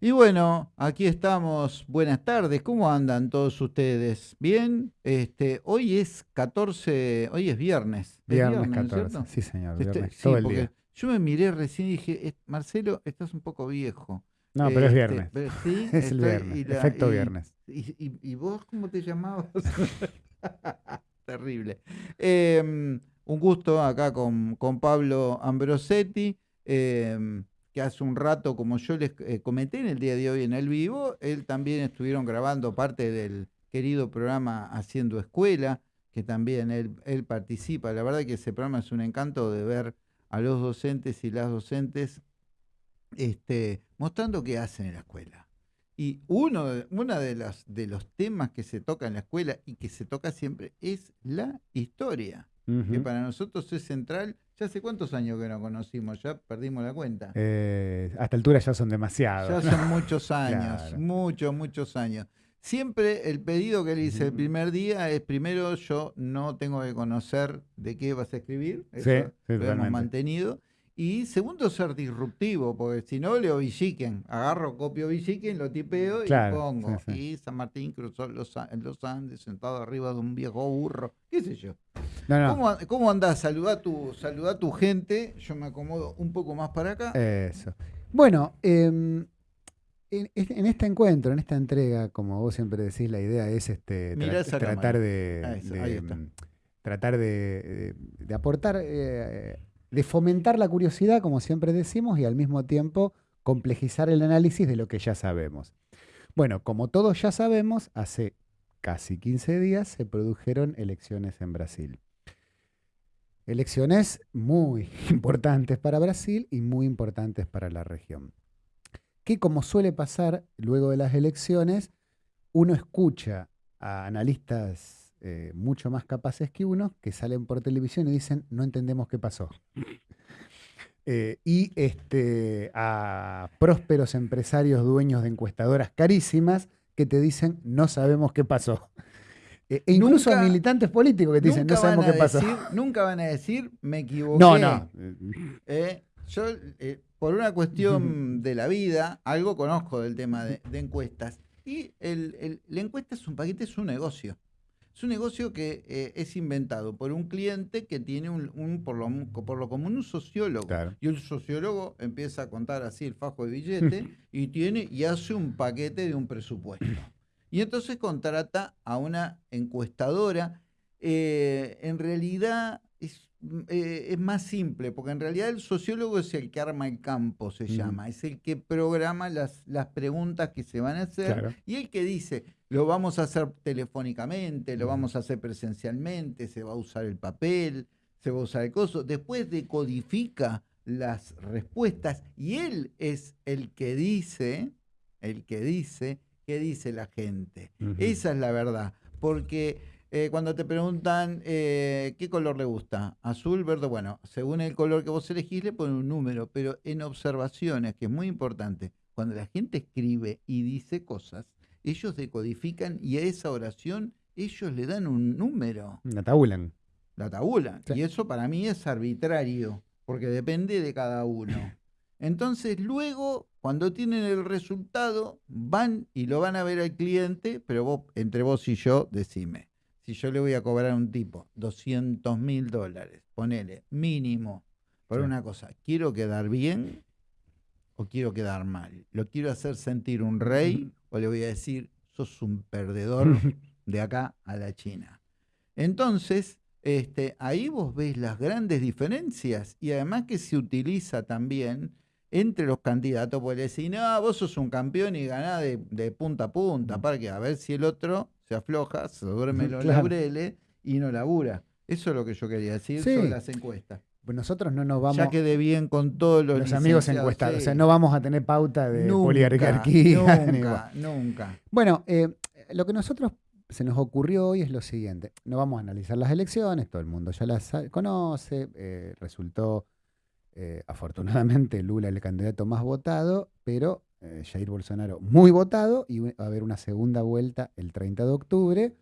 Y bueno, aquí estamos. Buenas tardes. ¿Cómo andan todos ustedes? ¿Bien? Este, hoy es 14, hoy es viernes. ¿Es Viernes ¿no es 14. cierto? Sí, señor. Este, Viernes. sí, todo el día. Yo me miré recién y dije, "Eh, Marcelo, estás un poco viejo. No, pero es Este, viernes. pero sí, Es el viernes. y la- Efecto y- viernes. ¿Y, y- y vos cómo te llamabas? Terrible. Em, un gusto acá con, con Pablo Ambrosetti, em, que hace un rato, como yo les eh, comenté en el día de hoy en el vivo, él también estuvieron grabando parte del querido programa Haciendo Escuela, que también él, él participa. La verdad que ese programa es un encanto de ver a los docentes y las docentes este, mostrando qué hacen en la escuela. Y uno de, una de, las, de los temas que se toca en la escuela y que se toca siempre es la historia, que para nosotros es central. Ya hace cuántos años que nos conocimos, ya perdimos la cuenta. Eh, a esta altura ya son demasiados. Ya son muchos años, Claro. muchos, muchos años. Siempre el pedido que le hice el primer día es, primero, yo no tengo que conocer de qué vas a escribir, eso sí, lo hemos mantenido. Y segundo, ser disruptivo, porque si no, leo Villiquen. Agarro, copio Villiquen, lo tipeo y Claro, pongo. sí, sí. Y San Martín cruzó los, los Andes, sentado arriba de un viejo burro, qué sé yo. No, no. ¿Cómo, cómo andás? Saludá a, tu, saludá a tu gente. Yo me acomodo un poco más para acá. Eso. Bueno, em, en, en este encuentro, en esta entrega, como vos siempre decís, la idea es este, tra- tratar de, Ah, eso, de, em, tratar de, de- de aportar, eh, de fomentar la curiosidad, como siempre decimos, y al mismo tiempo complejizar el análisis de lo que ya sabemos. Bueno, como todos ya sabemos, hace casi 15 días se produjeron elecciones en Brasil. Elecciones muy importantes para Brasil y muy importantes para la región. Que como suele pasar luego de las elecciones, uno escucha a analistas eh, mucho más capaces que uno que salen por televisión y dicen no entendemos qué pasó. Eh, y este, a prósperos empresarios dueños de encuestadoras carísimas que te dicen no sabemos qué pasó. Eh, e incluso Nunca- a militantes políticos que te dicen no sabemos qué pasó. nunca van a decir, me equivoqué. No, no. Eh, yo, por una cuestión de la vida, algo conozco del tema de, de encuestas. Y el- el- la encuesta es un paquete, es un negocio. Es un negocio que eh, es inventado por un cliente que tiene un, un- por, lo, por lo común un sociólogo. Claro. Y el sociólogo empieza a contar así el fajo de billete y tiene y hace un paquete de un presupuesto. Y entonces contrata a una encuestadora. Eh, en realidad es, eh, es más simple, porque en realidad el sociólogo es el que arma el campo, se llama. Es el que programa las, las preguntas que se van a hacer Claro. y el que dice, lo vamos a hacer telefónicamente, lo vamos a hacer presencialmente, se va a usar el papel, se va a usar el coso. Después decodifica las respuestas y él es el que dice, el que dice, qué dice la gente. Esa es la verdad. Porque eh, cuando te preguntan eh, qué color le gusta, azul, verde, bueno, según el color que vos elegís le ponen un número, pero en observaciones, que es muy importante, cuando la gente escribe y dice cosas, ellos decodifican y a esa oración ellos le dan un número, La tabulan. la tabulan. Sí. Y eso para mí es arbitrario, porque depende de cada uno. Entonces, luego, cuando tienen el resultado, van y lo van a ver al cliente, pero vos, entre vos y yo, decime. Si yo le voy a cobrar a un tipo 200 mil dólares, ponele, mínimo, por Sí. una cosa, ¿quiero quedar bien o quiero quedar mal? ¿Lo quiero hacer sentir un rey o le voy a decir, sos un perdedor de acá a la China? Entonces, este, ahí vos ves las grandes diferencias y además que se utiliza también entre los candidatos, porque le decís, no, vos sos un campeón y ganás de, de punta a punta, para que a ver si el otro se afloja, se duerme en los Claro. laureles y no labura. Eso es lo que yo quería decir Sí. sobre las encuestas. Pues nosotros no nos vamos, ya quedé bien con todos los, los amigos encuestados, o sea, no vamos a tener pauta de Nunca, poliarquía. Nunca, nunca. Bueno, eh, lo que nosotros se nos ocurrió hoy es lo siguiente. No vamos a analizar las elecciones, todo el mundo ya las conoce. eh, resultó, eh, afortunadamente, Lula el candidato más votado, pero eh, Jair Bolsonaro muy votado y va a haber una segunda vuelta el 30 de octubre,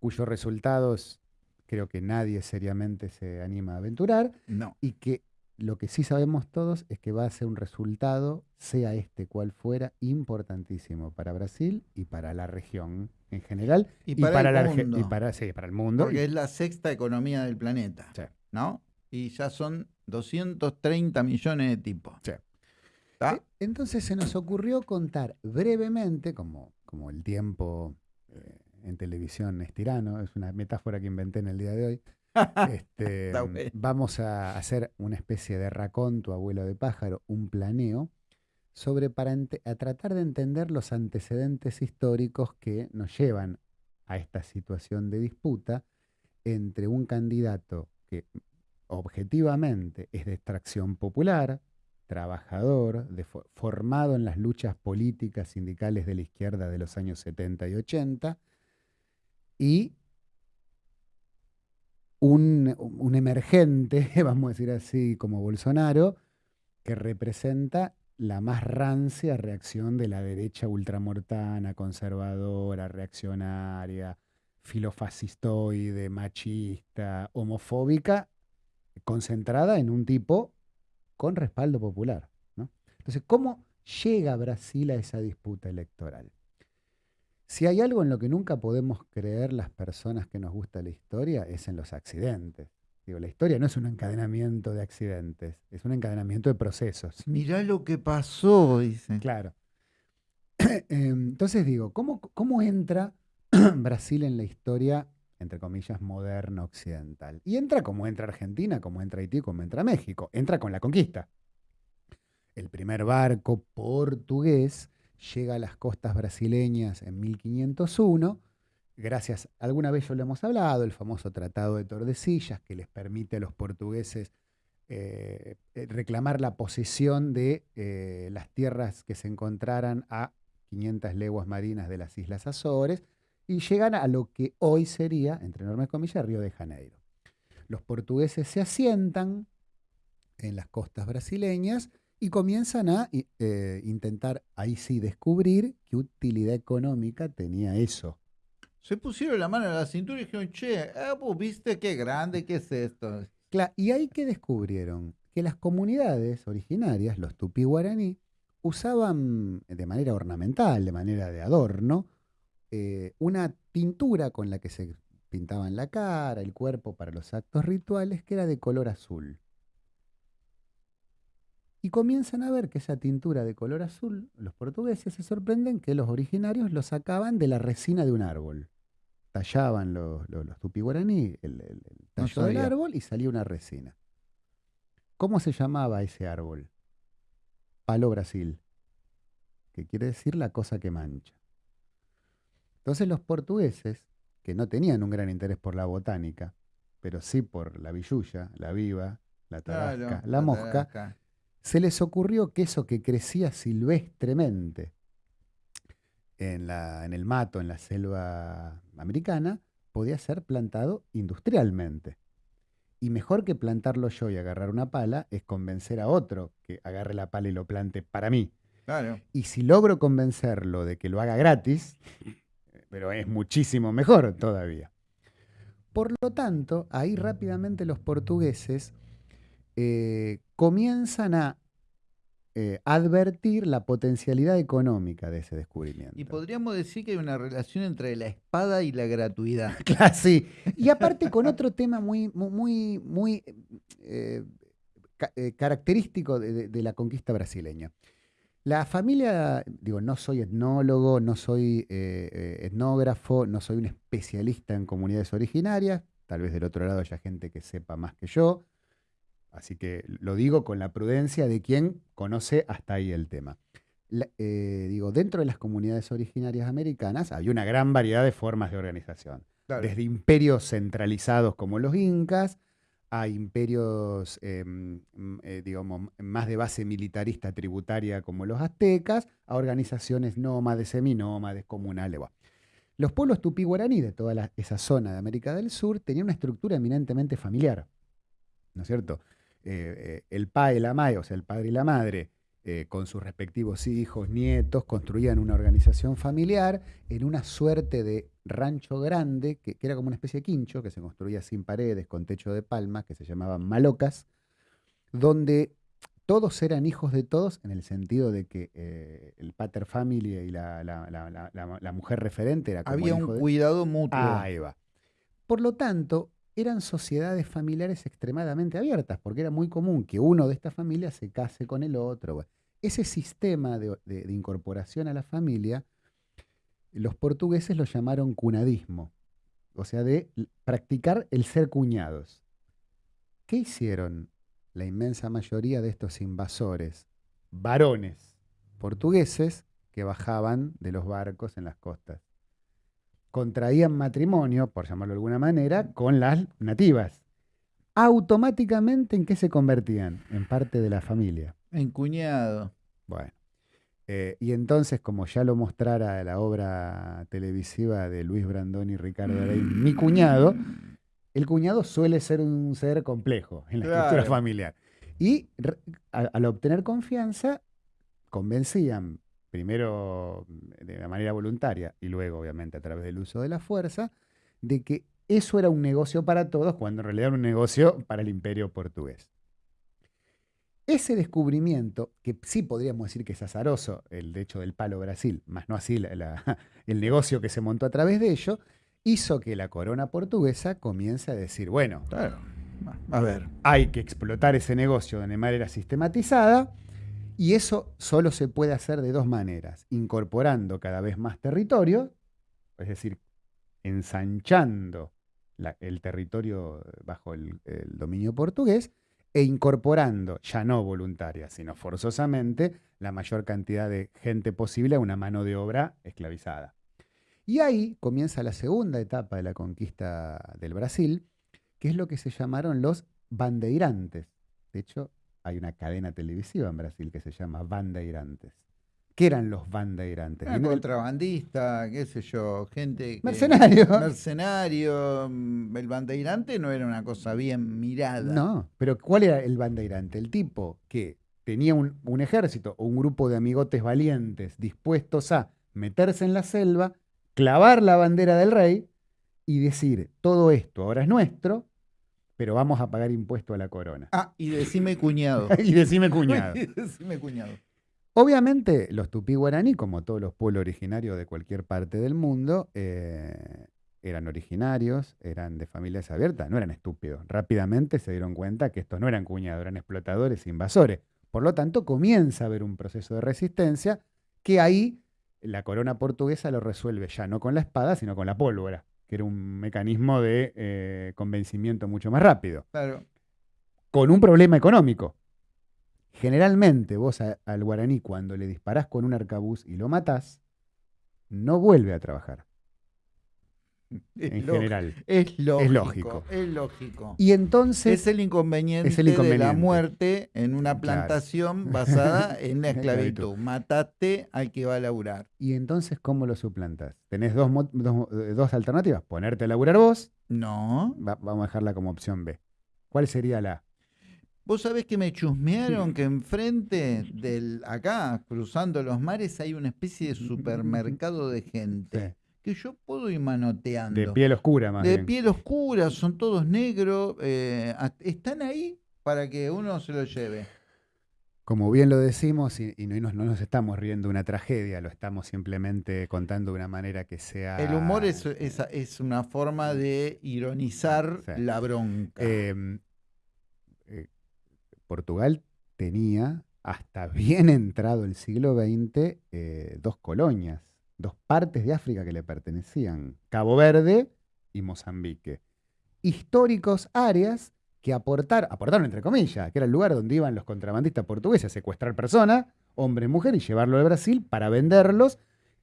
cuyos resultados creo que nadie seriamente se anima a aventurar No. y que lo que sí sabemos todos es que va a ser un resultado, sea este cual fuera, importantísimo para Brasil y para la región en general. Y para el la mundo. y para, sí, para el mundo. Porque es la sexta economía del planeta, Sí. ¿no? Y ya son 230 millones de tipos. Sí. ¿Está? Entonces se nos ocurrió contar brevemente, como, como el tiempo eh, en televisión es tirano, es una metáfora que inventé en el día de hoy. Este, vamos a hacer una especie de raconto, abuelo de pájaro, un planeo, sobre para a tratar de entender los antecedentes históricos que nos llevan a esta situación de disputa entre un candidato que objetivamente es de extracción popular, trabajador, formado en las luchas políticas sindicales de la izquierda de los años 70 y 80, y un, un emergente, vamos a decir así, como Bolsonaro, que representa la más rancia reacción de la derecha ultramortana, conservadora, reaccionaria, filofascistoide, machista, homofóbica, concentrada en un tipo con respaldo popular. ¿no? Entonces, ¿cómo llega Brasil a esa disputa electoral? Si hay algo en lo que nunca podemos creer las personas que nos gusta la historia, es en los accidentes. Digo, la historia no es un encadenamiento de accidentes, es un encadenamiento de procesos. Mirá lo que pasó, dice. Claro. Entonces digo, ¿cómo, cómo entra Brasil en la historia, entre comillas, moderna occidental? Y entra como entra Argentina, como entra Haití, como entra México. Entra con la conquista. El primer barco portugués llega a las costas brasileñas en 1501, gracias, alguna vez ya lo hemos hablado, el famoso Tratado de Tordesillas, que les permite a los portugueses eh, eh, reclamar la posesión de eh, las tierras que se encontraran a 500 leguas marinas de las Islas Azores y llegan a lo que hoy sería, entre enormes comillas, Río de Janeiro. Los portugueses se asientan en las costas brasileñas y comienzan a eh, intentar, ahí sí, descubrir qué utilidad económica tenía eso. Se pusieron la mano en la cintura y dijeron, che, ah, vos viste qué grande, qué es esto. Cla- y ahí que descubrieron que las comunidades originarias, los tupí guaraní, usaban de manera ornamental, de manera de adorno, eh, una tintura con la que se pintaban la cara, el cuerpo para los actos rituales, que era de color azul. Y comienzan a ver que esa tintura de color azul, los portugueses se sorprenden que los originarios lo sacaban de la resina de un árbol. Tallaban los, los, los tupí guaraní el, el- el No tallo del árbol y salía una resina. ¿Cómo se llamaba ese árbol? Palo Brasil, que quiere decir la cosa que mancha. Entonces los portugueses, que no tenían un gran interés por la botánica, pero sí por la villuya, la viva, la tarasca, Claro, la mosca, tarasca. se les ocurrió que eso que crecía silvestremente en, la- en el mato, en la selva americana, podía ser plantado industrialmente. Y mejor que plantarlo yo y agarrar una pala es convencer a otro que agarre la pala y lo plante para mí. Claro. Y si logro convencerlo de que lo haga gratis, pero es muchísimo mejor todavía. Por lo tanto, ahí rápidamente los portugueses eh, comienzan a eh, advertir la potencialidad económica de ese descubrimiento. Y podríamos decir que hay una relación entre la espada y la gratuidad. Claro, sí. Y aparte con otro tema muy, mu- muy, muy eh, ca- característico de, de- de la conquista brasileña. La familia, digo, no soy etnólogo, no soy eh, eh, etnógrafo, no soy un especialista en comunidades originarias, tal vez del otro lado haya gente que sepa más que yo, así que lo digo con la prudencia de quien conoce hasta ahí el tema. La- eh, digo, dentro de las comunidades originarias americanas había una gran variedad de formas de organización Claro. desde imperios centralizados como los incas a imperios, mm, eh, digamos, más de base militarista tributaria como los aztecas, a organizaciones nómades, seminómades, comunales. Los pueblos tupí guaraní de toda esa zona de América del Sur tenían una estructura eminentemente familiar, ¿no es cierto? Eh, eh, el pa y la mae, o sea, el padre y la madre, eh, con sus respectivos hijos, nietos, construían una organización familiar en una suerte de rancho grande, que, que era como una especie de quincho, que se construía sin paredes, con techo de palma, que se llamaban malocas, donde todos eran hijos de todos en el sentido de que eh, el pater family y la, la- mujer referente era como Había un de- cuidado mutuo. Ahí va. Por lo tanto, eran sociedades familiares extremadamente abiertas, porque era muy común que uno de estas familias se case con el otro. Ese sistema de, incorporación a la familia, los portugueses lo llamaron cunadismo, o sea, de practicar el ser cuñados. ¿Qué hicieron la inmensa mayoría de estos invasores, varones portugueses, que bajaban de los barcos en las costas? contraían matrimonio, por llamarlo de alguna manera, con las nativas. Automáticamente, ¿en qué se convertían? En parte de la familia. Encuñado. Bueno. eh, y entonces, como ya lo mostrara la obra televisiva de Luis Brandón y Ricardo Rey, Mi cuñado, el cuñado suele ser un ser complejo en la estructura familiar. Y re- a- al obtener confianza, convencían, primero de manera voluntaria y luego, obviamente, a través del uso de la fuerza, de que eso era un negocio para todos, cuando en realidad era un negocio para el imperio portugués. Ese descubrimiento, que sí podríamos decir que es azaroso, el de hecho del palo Brasil, más no así la- la- el negocio que se montó a través de ello, hizo que la corona portuguesa comience a decir, bueno, Claro. A ver. hay que explotar ese negocio de manera sistematizada y eso solo se puede hacer de dos maneras, incorporando cada vez más territorio, es decir, ensanchando el territorio bajo el, el dominio portugués e incorporando, ya no voluntaria, sino forzosamente, la mayor cantidad de gente posible a una mano de obra esclavizada. Y ahí comienza la segunda etapa de la conquista del Brasil, que es lo que se llamaron los bandeirantes. De hecho, hay una cadena televisiva en Brasil que se llama Bandeirantes. ¿Qué eran los bandeirantes? Era contrabandista, qué sé yo, gente. que- Mercenario. Mercenario. mm, El bandeirante no era una cosa bien mirada. No, pero ¿cuál era el bandeirante? El tipo que tenía un, un ejército o un grupo de amigotes valientes dispuestos a meterse en la selva, clavar la bandera del rey y decir, todo esto ahora es nuestro, pero vamos a pagar impuesto a la corona. Ah, y decime cuñado. y decime cuñado. Y decime cuñado. Obviamente, los tupí guaraní, como todos los pueblos originarios de cualquier parte del mundo, eh, eran originarios, eran de familias abiertas, no eran estúpidos. Rápidamente se dieron cuenta que estos no eran cuñados, eran explotadores, invasores. Por lo tanto, comienza a haber un proceso de resistencia que ahí la corona portuguesa lo resuelve ya no con la espada, sino con la pólvora, que era un mecanismo de eh, convencimiento mucho más rápido Claro. con un problema económico. Generalmente vos a- al guaraní cuando le disparás con un arcabuz y lo matás, no vuelve a trabajar, Es en general. Es lógico. lógico. Es lógico. Y entonces, es el inconveniente, es el de la muerte en una Claro. plantación basada en la Esclavitud. Mataste al que va a laburar. ¿y entonces cómo lo suplantas? Tenés dos, mo- dos, eh, dos alternativas. Ponerte a laburar vos, No. va- vamos a dejarla como opción B. ¿Cuál sería la? Vos sabés que me chusmearon que enfrente del acá, cruzando los mares, hay una especie de supermercado de gente. Sí. Que yo puedo ir manoteando. De piel oscura más De bien. piel oscura, son todos negros. eh, están ahí para que uno se lo lleve. Como bien lo decimos, y, y no, nos, no nos estamos riendo de una tragedia, lo estamos simplemente contando de una manera que sea... El humor es, es, es una forma de ironizar Sí. la bronca. Eh, Portugal tenía, hasta bien entrado el siglo XX, eh, dos colonias, dos partes de África que le pertenecían, Cabo Verde y Mozambique. Históricos áreas que aportar, aportaron entre comillas, que era el lugar donde iban los contrabandistas portugueses a secuestrar personas, hombre y mujer, y llevarlo a Brasil para venderlos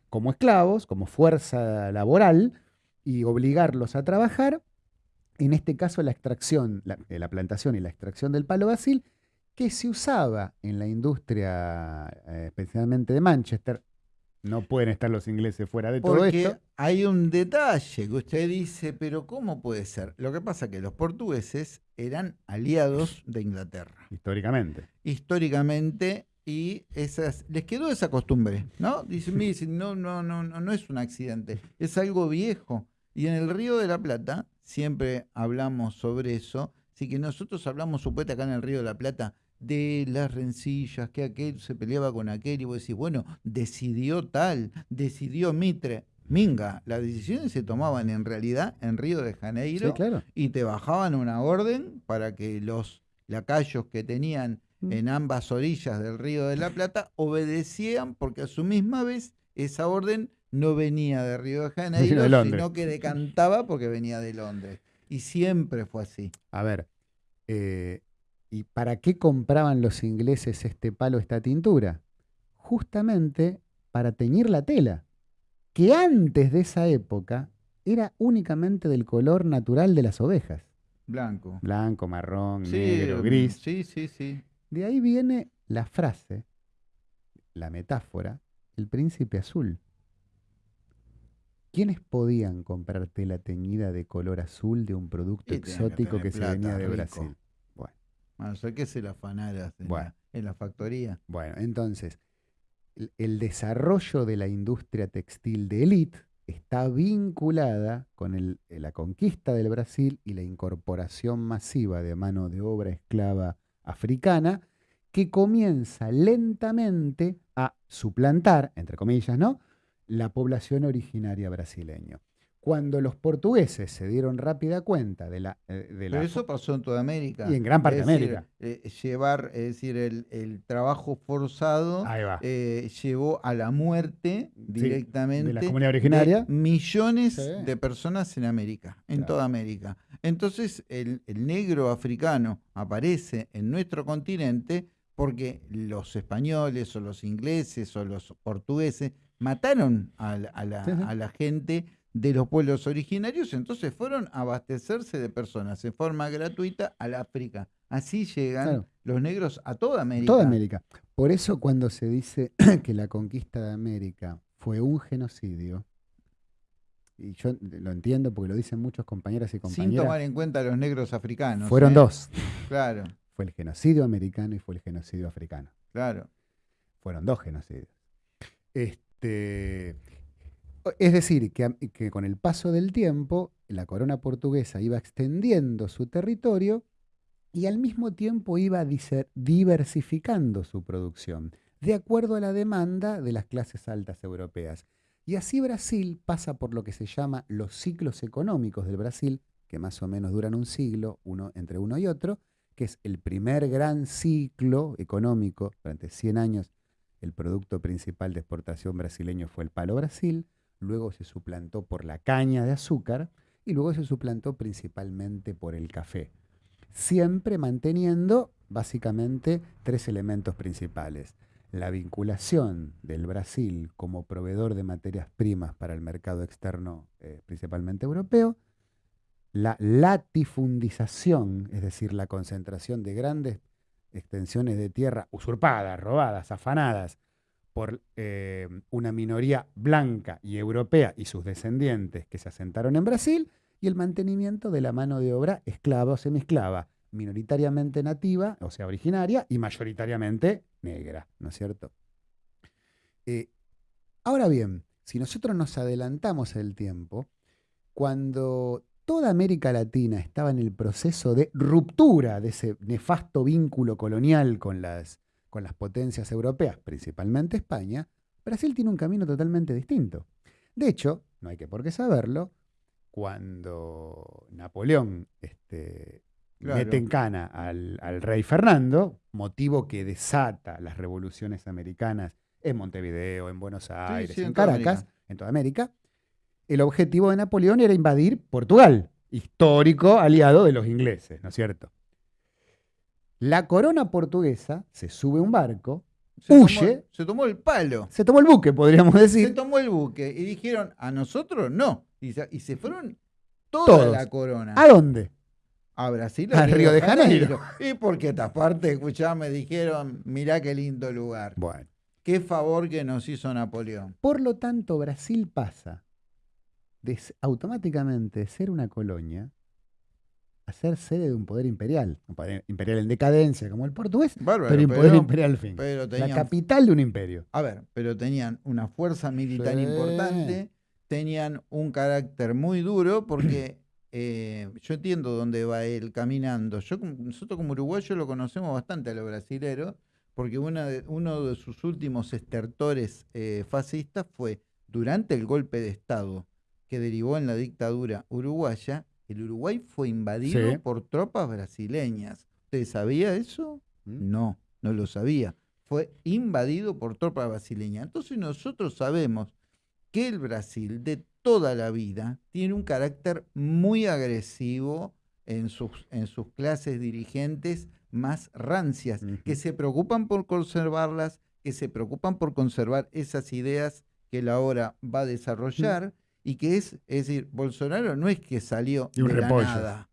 como esclavos, como fuerza laboral, y obligarlos a trabajar en este caso la extracción, la, eh, la plantación y la extracción del palo basil, que se usaba en la industria, eh, especialmente de Manchester. No pueden estar los ingleses fuera de todo Porque esto. hay un detalle que usted dice, pero ¿cómo puede ser? Lo que pasa es que los portugueses eran aliados de Inglaterra, Históricamente. históricamente, y esas, les quedó esa costumbre, ¿no? Dicen, dicen, no, no, no, no, no es un accidente, es algo viejo. Y en el Río de la Plata, siempre hablamos sobre eso, Así que nosotros hablamos, supuestamente acá en el Río de la Plata, de las rencillas, que aquel se peleaba con aquel, y vos decís, bueno, decidió tal, decidió Mitre. Minga, las decisiones se tomaban en realidad en Río de Janeiro Sí, claro. y te bajaban una orden para que los lacayos que tenían Mm. en ambas orillas del Río de la Plata obedecían porque a su misma vez esa orden no venía de Río de Janeiro, de sino que decantaba porque venía de Londres. Y siempre fue así. A ver, eh, ¿y para qué compraban los ingleses este palo, esta tintura? Justamente para teñir la tela, que antes de esa época era únicamente del color natural de las ovejas. Blanco. Blanco, marrón, Sí, negro, mm, gris. Sí, sí, sí. De ahí viene la frase, la metáfora, el príncipe azul. ¿Quiénes podían comprar tela teñida de color azul de un producto Y tenían que exótico que se venía de rico. Brasil? Bueno, A ser que se la afanaras en, Bueno. la, en la factoría. bueno, entonces, el, el desarrollo de la industria textil de élite está vinculada con el- la conquista del Brasil y la incorporación masiva de mano de obra esclava africana, que comienza lentamente a suplantar, entre comillas, ¿no? la población originaria brasileña. Cuando los portugueses se dieron rápida cuenta de la... eh, de la Pero eso pasó en toda América. Y en gran parte de decir, América. eh, llevar, es decir, el, el trabajo forzado eh, llevó a la muerte directamente de la comunidad originaria. de millones Sí. de personas en América, en Claro. toda América. Entonces, el, el negro africano aparece en nuestro continente porque los españoles o los ingleses o los portugueses mataron a, la- a la, sí. a la gente de los pueblos originarios, entonces fueron a abastecerse de personas en forma gratuita al África. Así llegan Claro. los negros a toda América. Toda América. Por eso cuando se dice que la conquista de América fue un genocidio, y yo lo entiendo porque lo dicen muchos compañeras y Sin compañeras, tomar en cuenta a los negros africanos. fueron ¿eh? dos. Claro, Fue el genocidio americano y fue el genocidio africano. claro. Fueron dos genocidios. Este, es decir, que, con el paso del tiempo, la corona portuguesa iba extendiendo su territorio y al mismo tiempo iba diversificando su producción, de acuerdo a la demanda de las clases altas europeas. Y así Brasil pasa por lo que se llama los ciclos económicos del Brasil, que más o menos duran un siglo, uno entre uno y otro, que es el primer gran ciclo económico durante 100 años el producto principal de exportación brasileño fue el palo Brasil, luego se suplantó por la caña de azúcar y luego se suplantó principalmente por el café, siempre manteniendo básicamente tres elementos principales. La vinculación del Brasil como proveedor de materias primas para el mercado externo, eh, principalmente europeo, la latifundización, es decir, la concentración de grandes extensiones de tierra usurpadas, robadas, afanadas por eh, una minoría blanca y europea y sus descendientes que se asentaron en Brasil, y el mantenimiento de la mano de obra esclava o semiesclava, minoritariamente nativa, o sea, originaria, y mayoritariamente negra, ¿no es cierto? Eh, ahora bien, si nosotros nos adelantamos el tiempo, cuando toda América Latina estaba en el proceso de ruptura de ese nefasto vínculo colonial con las, con las potencias europeas, principalmente España, Brasil tiene un camino totalmente distinto. De hecho, no hay que por qué saberlo, cuando Napoleón este, Claro. mete en cana al, al rey Fernando, motivo que desata las revoluciones americanas en Montevideo, en Buenos Aires, sí, en Caracas, América. en toda América, el objetivo de Napoleón era invadir Portugal, histórico aliado de los ingleses, ¿no es cierto? La corona portuguesa se sube a un barco, Se Huye. Tomó, se tomó el palo. se tomó el buque, podríamos Se decir, tomó el buque y dijeron, a nosotros no. Y se, y se fueron toda Todos. la corona. ¿a dónde? A Brasil, A Río de Janeiro. Y porque esta parte, escuchá, me dijeron, mirá qué lindo lugar. Bueno, Qué favor que nos hizo Napoleón. por lo tanto, Brasil pasa de automáticamente de ser una colonia a ser sede de un poder imperial, un poder imperial en decadencia como el portugués, Bárbaro, pero un poder imperial al fin. pero La capital de un imperio. a ver, pero tenían una fuerza militar Sí. importante, tenían un carácter muy duro porque eh, yo entiendo dónde va él caminando. Yo, nosotros como uruguayos lo conocemos bastante a los brasileros, porque una de- uno de sus últimos estertores eh, fascistas fue durante el golpe de Estado que derivó en la dictadura uruguaya, el Uruguay fue invadido Sí. por tropas brasileñas. ¿Usted sabía eso? ¿Mm? No, no lo sabía. Fue invadido por tropas brasileñas. Entonces nosotros sabemos que el Brasil de toda la vida tiene un carácter muy agresivo en sus, en sus clases dirigentes más rancias, que se preocupan por conservarlas, que se preocupan por conservar esas ideas que él ahora va a desarrollar y que es, es decir, Bolsonaro no es que salió Y un de la repollo. nada.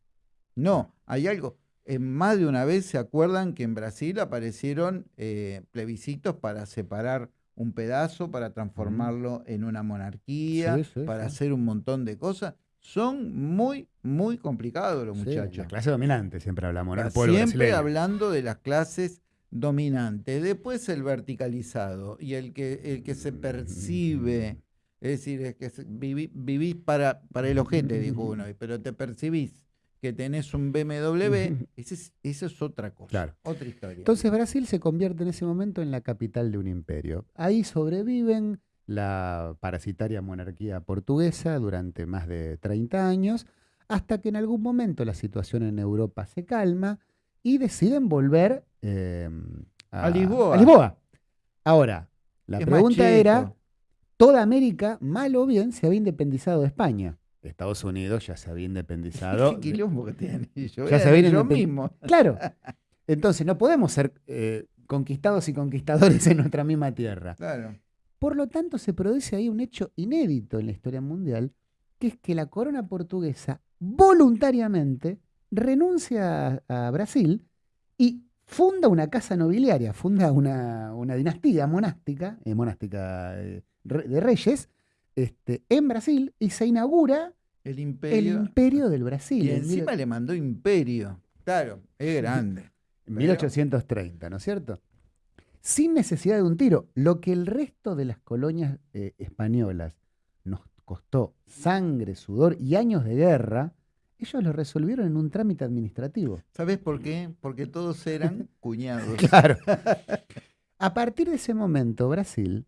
No, hay algo. En más de una vez se acuerdan que en Brasil aparecieron eh, plebiscitos para separar un pedazo, para transformarlo en una monarquía, Sí, sí, para sí. hacer un montón de cosas. Son muy, muy complicados los muchachos. La clase dominante, siempre hablamos, Siempre brasileño. hablando de las clases dominantes. Después el verticalizado y el que, el que se percibe. Es decir, es que se- viví- vivís para, para el ojete, dijo uno, pero te percibís que tenés un BMW, ese es- otra cosa, Claro. otra historia. Entonces Brasil se convierte en ese momento en la capital de un imperio. Ahí sobreviven la parasitaria monarquía portuguesa durante más de 30 años, hasta que en algún momento la situación en Europa se calma y deciden volver eh, A Lisboa. a Lisboa. Ahora, la Es pregunta era. ¿Toda América, mal o bien, se había independizado de España? Estados Unidos ya se había independizado. Qué quilombo que tiene. Yo, Ya se viene yo mismo. Claro. Entonces no podemos ser eh, conquistados y conquistadores en nuestra misma tierra. Claro. Por lo tanto, se produce ahí un hecho inédito en la historia mundial, que es que la corona portuguesa voluntariamente renuncia a, a Brasil y funda una casa nobiliaria, funda una, una dinastía monástica, eh, monástica eh, de reyes, este, en Brasil y se inaugura El el imperio. imperio del Brasil. y en encima mil- le mandó imperio. Claro, es grande. En 1830, ¿no es cierto? Sin necesidad de un tiro. Lo que el resto de las colonias eh, españolas nos costó sangre, sudor y años de guerra, ellos lo resolvieron en un trámite administrativo. ¿Sabes por qué? Porque todos eran cuñados. Claro. A partir de ese momento, Brasil,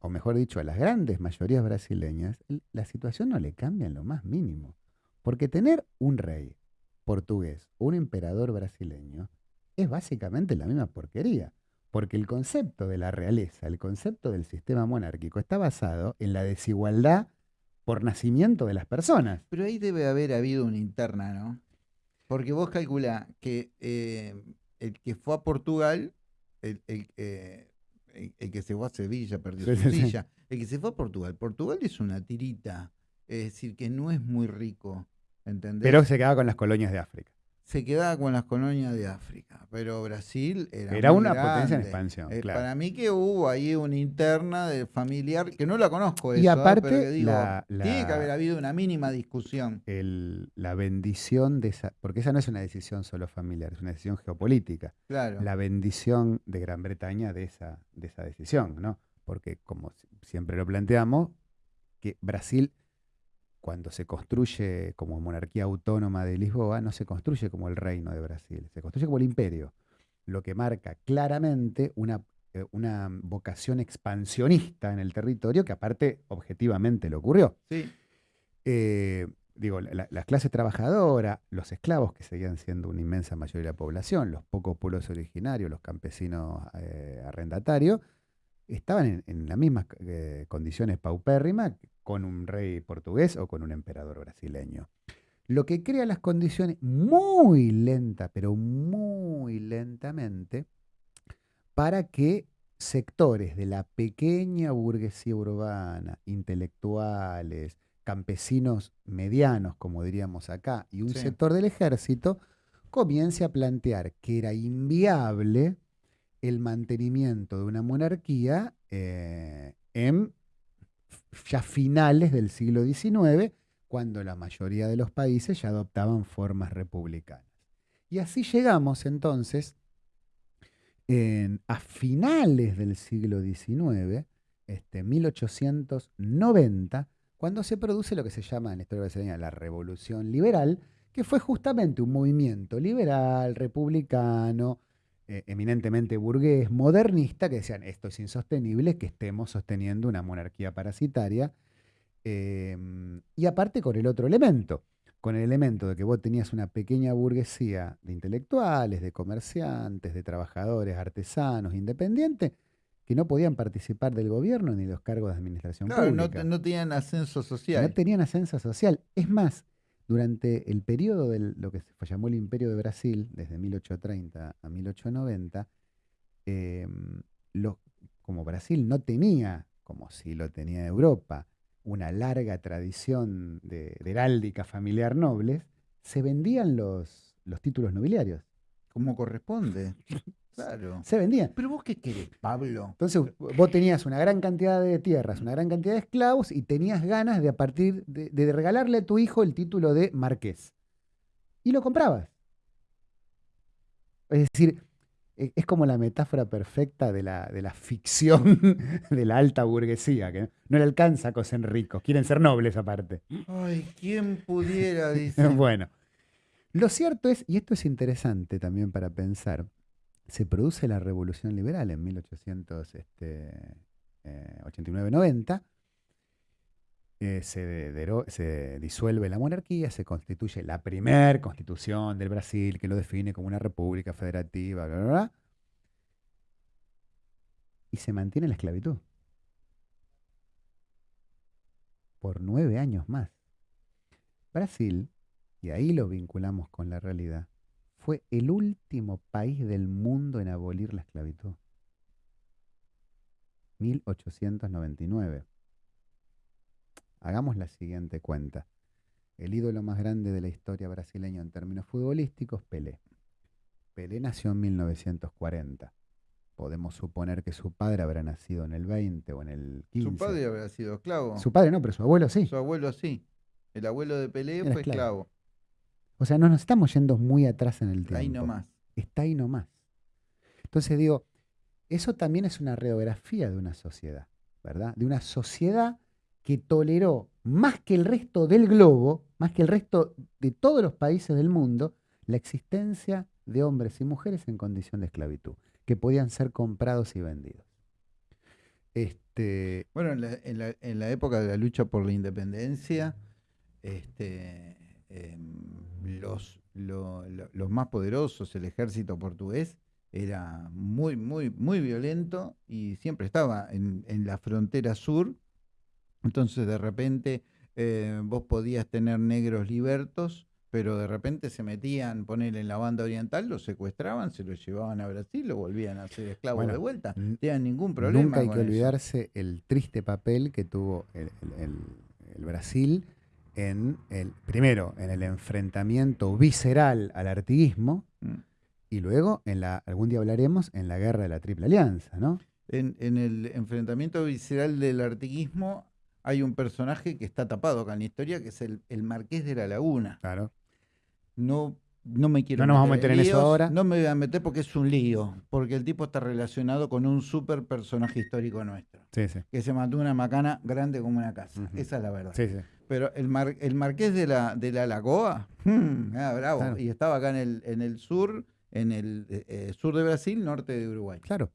o mejor dicho, a las grandes mayorías brasileñas, la situación no le cambia en lo más mínimo. Porque tener un rey portugués o un emperador brasileño es básicamente la misma porquería. Porque el concepto de la realeza, el concepto del sistema monárquico está basado en la desigualdad por nacimiento de las personas. Pero ahí debe haber habido una interna, ¿no? Porque vos calculá que eh, el que fue a Portugal, el, el, eh, el- el que se fue a Sevilla perdió Sí, su. El que se fue a Portugal, Portugal es una tirita, es decir, que no es muy rico, ¿entendés? Pero se quedaba con las colonias de África. Se quedaba con las colonias de África, pero Brasil era, Era muy una potencia en expansión, Eh, claro. Para mí que hubo ahí una interna de familiar, que no la conozco Y eso, ¿eh? aparte, pero que digo, la- tiene que haber habido una mínima discusión. el- la bendición de esa, porque esa no es una decisión solo familiar, es una decisión geopolítica. Claro. La bendición de Gran Bretaña de esa, de esa decisión, ¿no? Porque como si- siempre lo planteamos, que Brasil, cuando se construye como monarquía autónoma de Lisboa, no se construye como el reino de Brasil, se construye como el imperio, lo que marca claramente una, eh, una vocación expansionista en el territorio que aparte objetivamente le ocurrió Sí. eh, digo, la, la- las clases trabajadoras, los esclavos, que seguían siendo una inmensa mayoría de la población, los pocos pueblos originarios, los campesinos eh, arrendatarios, estaban en, en las mismas eh, condiciones paupérrimas con un rey portugués o con un emperador brasileño. Lo que crea las condiciones muy lenta, pero muy lentamente, para que sectores de la pequeña burguesía urbana, intelectuales, campesinos medianos, como diríamos acá, y un Sí. sector del ejército, comience a plantear que era inviable el mantenimiento de una monarquía eh, en ya finales del siglo XIX, cuando la mayoría de los países ya adoptaban formas republicanas. Y así llegamos entonces en- a finales del siglo XIX, este, 1890, cuando se produce lo que se llama en la historia brasileña la revolución liberal, que fue justamente un movimiento liberal, republicano, eh, eminentemente burgués, modernista, que decían, esto es insostenible, que estemos sosteniendo una monarquía parasitaria. Em, y aparte con el otro elemento, con el elemento de que vos tenías una pequeña burguesía de intelectuales, de comerciantes, de trabajadores, artesanos, independientes, que no podían participar del gobierno ni de los cargos de administración Claro, no, pública. no tenían ascenso social. No tenían ascenso social. Es más, durante el periodo de lo que se llamó el Imperio de Brasil, desde 1830 a 1890, em, como Brasil no tenía, como si lo tenía Europa, una larga tradición de, heráldica familiar nobles, se vendían los títulos nobiliarios. Como corresponde. Claro. Se vendían. Pero vos qué querés, Pablo. Entonces vos tenías una gran cantidad de tierras, una gran cantidad de esclavos y tenías ganas de a partir de, de regalarle a tu hijo el título de marqués. Y lo comprabas. Es decir, e- es como la metáfora perfecta de la, de la ficción de la alta burguesía, que no le alcanza a coser ricos, quieren ser nobles aparte. Ay, ¿quién pudiera, dice. Bueno, lo cierto es, y esto es interesante también para pensar, se produce la revolución liberal en este, eh, 1889-90, eh, se, se disuelve la monarquía, se constituye la primer constitución del Brasil que lo define como una república federativa, y se mantiene la esclavitud por nueve años más. Brasil, y ahí lo vinculamos con la realidad, fue el último país del mundo en abolir la esclavitud. 1899. Hagamos la siguiente cuenta. El ídolo más grande de la historia brasileña en términos futbolísticos, Pelé. Pelé nació en 1940. Podemos suponer que su padre habrá nacido en el 20 o en el 15. Su padre habrá sido esclavo. Su padre no, pero su abuelo sí. Su abuelo sí. El abuelo de Pelé Era fue esclavo. O sea, no nos estamos yendo muy atrás en el tiempo. Ahí nomás. está ahí nomás. Entonces digo, eso también es una radiografía de una sociedad, ¿verdad? De una sociedad que toleró más que el resto del globo, más que el resto de todos los países del mundo, la existencia de hombres y mujeres en condición de esclavitud, que podían ser comprados y vendidos. Este, Bueno, en la, en la- en la época de la lucha por la independencia, este, em, los, lo- lo- los más poderosos, el ejército portugués, era muy, muy, muy violento y siempre estaba en, en la frontera sur. Entonces, de repente, eh, vos podías tener negros libertos, pero de repente se metían, poner en la banda oriental, los secuestraban, se los llevaban a Brasil, lo volvían a ser esclavos Bueno, de vuelta. No tenían ningún problema. Nunca hay con que eso. olvidarse el triste papel que tuvo el, el- el- el Brasil en el, primero, en el enfrentamiento visceral al artiguismo Mm. y luego, en la, algún día hablaremos, en la guerra de la Triple Alianza, ¿no? En, en el enfrentamiento visceral del artiguismo hay un personaje que está tapado acá en la historia, que es el, el Marqués de la Laguna. Claro. No, no me quiero No nos vamos a meter en eso ahora. No me voy a meter porque es un lío, porque el tipo está relacionado con un super personaje histórico nuestro, Sí, sí. que se mató una macana grande como una casa. Esa es la verdad. Sí, sí. Pero el, mar- el Marqués de la, de la Lagoa, mm, ah, bravo. Claro. Y estaba acá en el, en el sur, en el eh, eh, sur de Brasil, norte de Uruguay. Claro.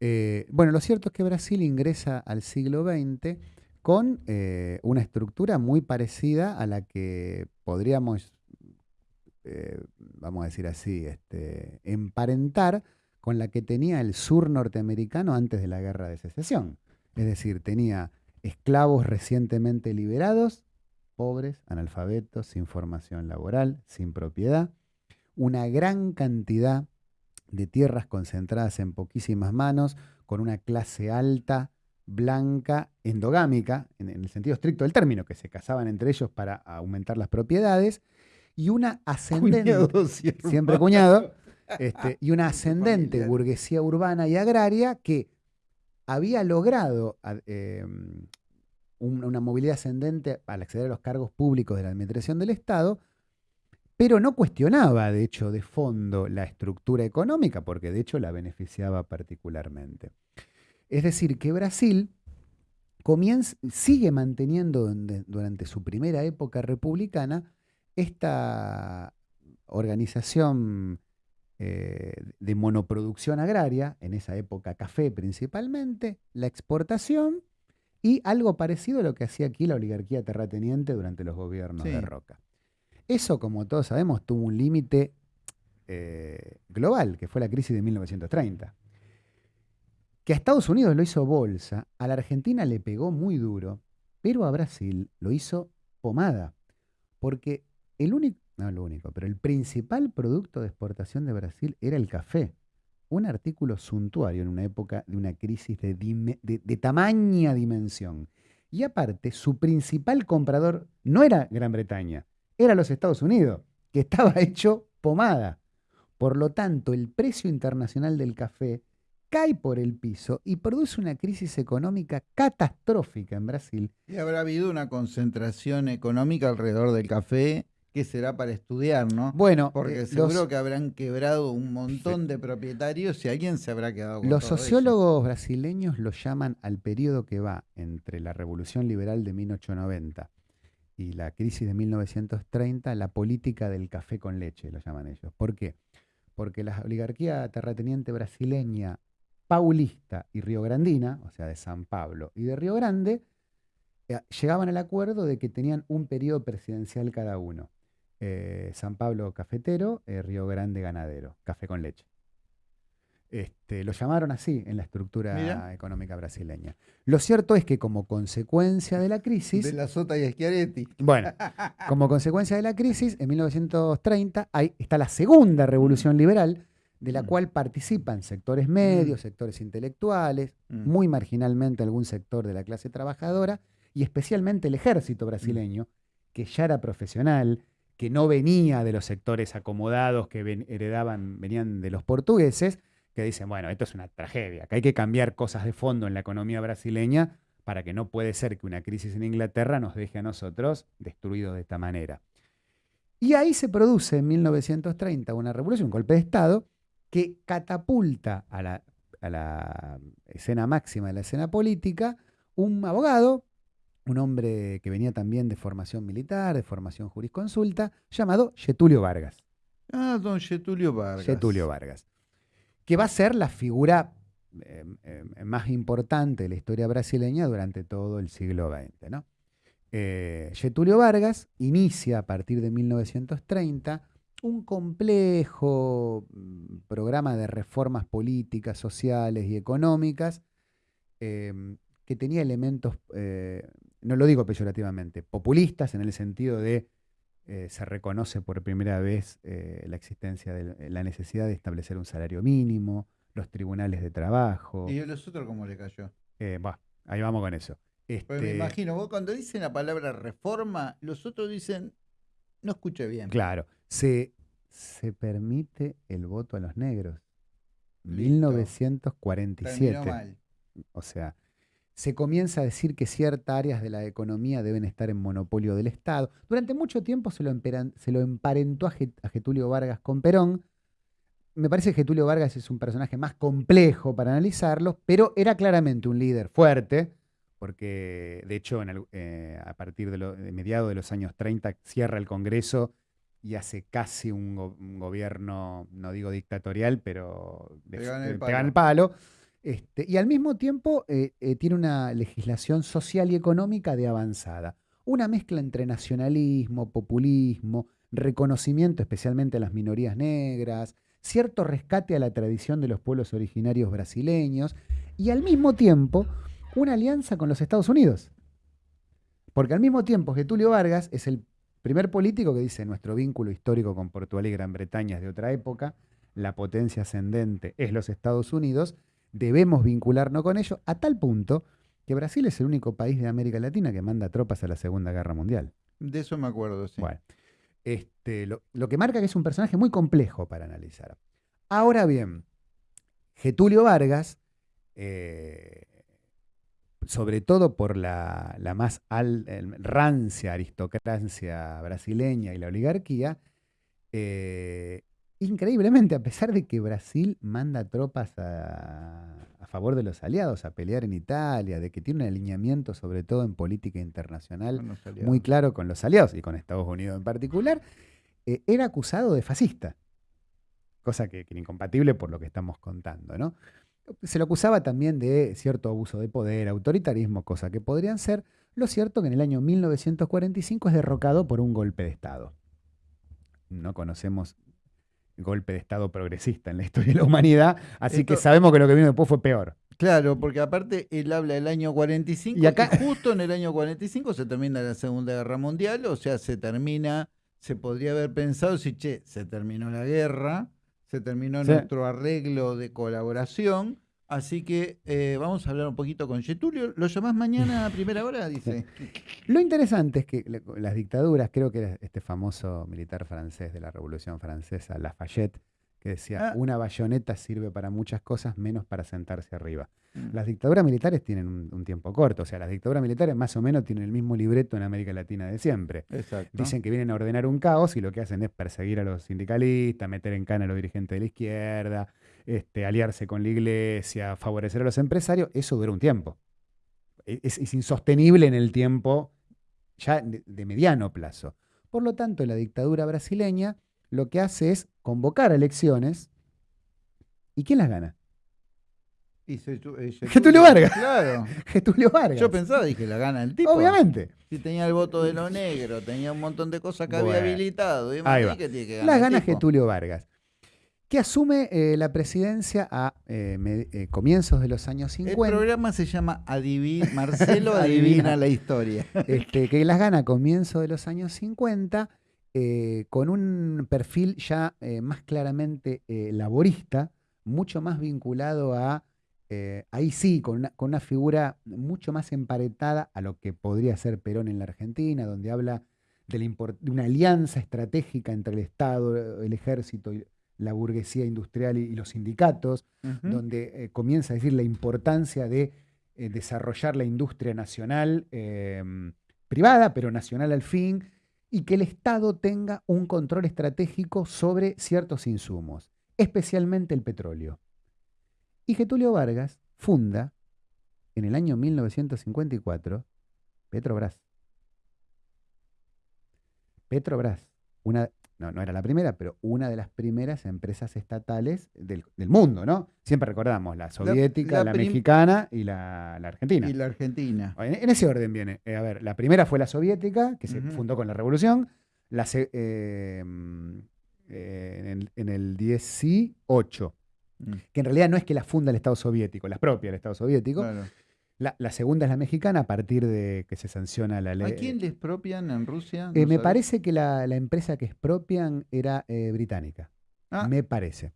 Eh, bueno, lo cierto es que Brasil ingresa al siglo XX con eh, una estructura muy parecida a la que podríamos, eh, vamos a decir así, este, emparentar con la que tenía el sur norteamericano antes de la guerra de secesión. Es decir, tenía esclavos recientemente liberados, pobres, analfabetos, sin formación laboral, sin propiedad, una gran cantidad de tierras concentradas en poquísimas manos, con una clase alta, blanca, endogámica, en, en el sentido estricto del término, que se casaban entre ellos para aumentar las propiedades, y una ascendente, Cuñado, sí, siempre cuñado, este, y una ascendente familiar. burguesía urbana y agraria que había logrado eh, un- una movilidad ascendente al acceder a los cargos públicos de la administración del Estado, pero no cuestionaba, de hecho, de fondo la estructura económica, porque de hecho la beneficiaba particularmente. Es decir, que Brasil sigue manteniendo durante su primera época republicana esta organización eh, de monoproducción agraria, en esa época café principalmente, la exportación y algo parecido a lo que hacía aquí la oligarquía terrateniente durante los gobiernos de Roca. Eso, como todos sabemos, tuvo un límite eh, global, que fue la crisis de 1930. Que a Estados Unidos lo hizo bolsa, a la Argentina le pegó muy duro, pero a Brasil lo hizo pomada. Porque el único, no lo único, pero el principal producto de exportación de Brasil era el café. Un artículo suntuario en una época de una crisis de, de tamaña dimensión. Y aparte, su principal comprador no era Gran Bretaña, era los Estados Unidos, que estaba hecho pomada. Por lo tanto, el precio internacional del café cae por el piso y produce una crisis económica catastrófica en Brasil. Y habrá habido una concentración económica alrededor del café que será para estudiar, ¿no? Bueno, porque eh, seguro que habrán quebrado un montón de propietarios y alguien se habrá quedado con Los sociólogos brasileños lo llaman al periodo que va entre la Revolución Liberal de 1890 y la crisis de 1930, la política del café con leche, lo llaman ellos. ¿Por qué? Porque la oligarquía terrateniente brasileña paulista y riograndina, o sea, de San Pablo y de Río Grande, eh, llegaban al acuerdo de que tenían un periodo presidencial cada uno. Eh, San Pablo cafetero, eh, Río Grande ganadero, café con leche. Este, lo llamaron así en la estructura económica brasileña. Lo cierto es que como consecuencia de la crisis... De la Sota y Schiaretti. Bueno, como consecuencia de la crisis, en 1930 hay, está la segunda revolución liberal, de la mm. cual participan sectores medios, mm. sectores intelectuales, mm. muy marginalmente algún sector de la clase trabajadora, y especialmente el ejército brasileño, que ya era profesional, que no venía de los sectores acomodados que heredaban, venían de los portugueses, que dicen, bueno, esto es una tragedia, que hay que cambiar cosas de fondo en la economía brasileña para que no puede ser que una crisis en Inglaterra nos deje a nosotros destruidos de esta manera. Y ahí se produce en 1930 una revolución, un golpe de Estado, que catapulta a la, a la escena máxima de la escena política un abogado, un hombre que venía también de formación militar, de formación jurisconsulta, llamado Getulio Vargas. Ah, don Getulio Vargas. Getulio Vargas. Que va a ser la figura eh, eh, más importante de la historia brasileña durante todo el siglo XX. ¿no? Eh, Getulio Vargas inicia a partir de 1930 un complejo mm, programa de reformas políticas, sociales y económicas em, que tenía elementos, eh, no lo digo peyorativamente, populistas en el sentido de eh, se reconoce por primera vez eh, la existencia de la necesidad de establecer un salario mínimo, los tribunales de trabajo. ¿Y a los otros cómo le cayó? ahí vamos con eso. Pues me este imagino, vos cuando dicen la palabra reforma, los otros dicen, no escuché bien. Claro, se, se permite el voto a los negros. 1947. O sea, se comienza a decir que ciertas áreas de la economía deben estar en monopolio del Estado. Durante mucho tiempo se lo, se lo emparentó a, Getulio Vargas con Perón. Me parece que Getulio Vargas es un personaje más complejo para analizarlo, pero era claramente un líder fuerte, porque de hecho eh, a partir de, lo, de mediados de los años 30 cierra el Congreso y hace casi un, gobierno, no digo dictatorial, pero pegan el el palo. Este, y al mismo tiempo eh, eh, tiene una legislación social y económica de avanzada. Una mezcla entre nacionalismo, populismo, reconocimiento especialmente a las minorías negras, cierto rescate a la tradición de los pueblos originarios brasileños y al mismo tiempo una alianza con los Estados Unidos. Porque al mismo tiempo Getulio Vargas es el Primer político que dice nuestro vínculo histórico con Portugal y Gran Bretaña es de otra época, la potencia ascendente es los Estados Unidos, debemos vincularnos con ellos a tal punto que Brasil es el único país de América Latina que manda tropas a la Segunda Guerra Mundial. De eso me acuerdo, sí. Bueno, este, lo, que marca que es un personaje muy complejo para analizar. Ahora bien, Getulio Vargas eh, sobre todo por la, más rancia aristocracia brasileña y la oligarquía, eh, increíblemente, a pesar de que Brasil manda tropas a, favor de los aliados, a pelear en Italia, de que tiene un alineamiento sobre todo en política internacional muy claro con los aliados y con Estados Unidos en particular, eh, era acusado de fascista, cosa que, que, era incompatible por lo que estamos contando. ¿no? Se lo acusaba también de cierto abuso de poder, autoritarismo, cosa que podrían ser. Lo cierto que en el año 1945 es derrocado por un golpe de Estado. No conocemos golpe de Estado progresista en la historia de la humanidad, así que sabemos que lo que vino después fue peor. Claro, porque aparte él habla del año 45 y, acá... justo en el año 45 se termina la Segunda Guerra Mundial, o sea, se termina, se podría haber pensado si, che, se terminó la guerra, se terminó nuestro arreglo de colaboración, Así que eh, vamos a hablar un poquito con Getulio. ¿Lo llamás mañana a primera hora? Dice. Lo interesante es que las dictaduras, creo que era este famoso militar francés de la Revolución Francesa, Lafayette, que decía, ah. una bayoneta sirve para muchas cosas menos para sentarse arriba. Mm. Las dictaduras militares tienen un, tiempo corto, o sea, las dictaduras militares más o menos tienen el mismo libreto en América Latina de siempre. Dicen que vienen a ordenar un caos y lo que hacen es perseguir a los sindicalistas, meter en cana a los dirigentes de la izquierda, este, aliarse con la iglesia, favorecer a los empresarios, eso dura un tiempo. E, es, insostenible en el tiempo ya de, mediano plazo. Por lo tanto, la dictadura brasileña lo que hace es convocar elecciones. ¿Y quién las gana? Y Getulio Vargas. Claro. Getulio Vargas. Yo pensaba, dije, la gana el tipo. Obviamente. Si tenía el voto de lo negro, tenía un montón de cosas que había habilitado. Y Ahí va. la gana Getulio Vargas que asume eh, la presidencia a eh, eh, comienzos de los años 50. El programa se llama Marcelo Adivina la Historia. Este, que las gana a comienzos de los años 50 con un perfil ya más claramente laborista, mucho más vinculado a, ahí sí, con una, con una figura mucho más emparetada a lo que podría ser Perón en la Argentina, donde habla de, de una alianza estratégica entre el Estado, el ejército y la burguesía industrial y, los sindicatos, donde eh, comienza a decir la importancia de eh, desarrollar la industria nacional, em, privada, pero nacional al fin, y que el Estado tenga un control estratégico sobre ciertos insumos, especialmente el petróleo. Y Getulio Vargas funda, en el año 1954, Petrobras. Petrobras, una no, era la primera, pero una de las primeras empresas estatales del, mundo, ¿no? Siempre recordamos la soviética, la, mexicana y la, argentina. Y la argentina. En, ese orden viene. Eh, a ver, la primera fue la soviética, que se fundó con la revolución. La, eh, eh, en, el, 18, mm. que en realidad no es que la funda el Estado soviético, la propia del Estado soviético. La, segunda es la mexicana a partir de que se sanciona la ley. ¿A quién le expropian en Rusia? Eh, me parece que la, empresa que expropian era eh, británica. Ah. Me parece.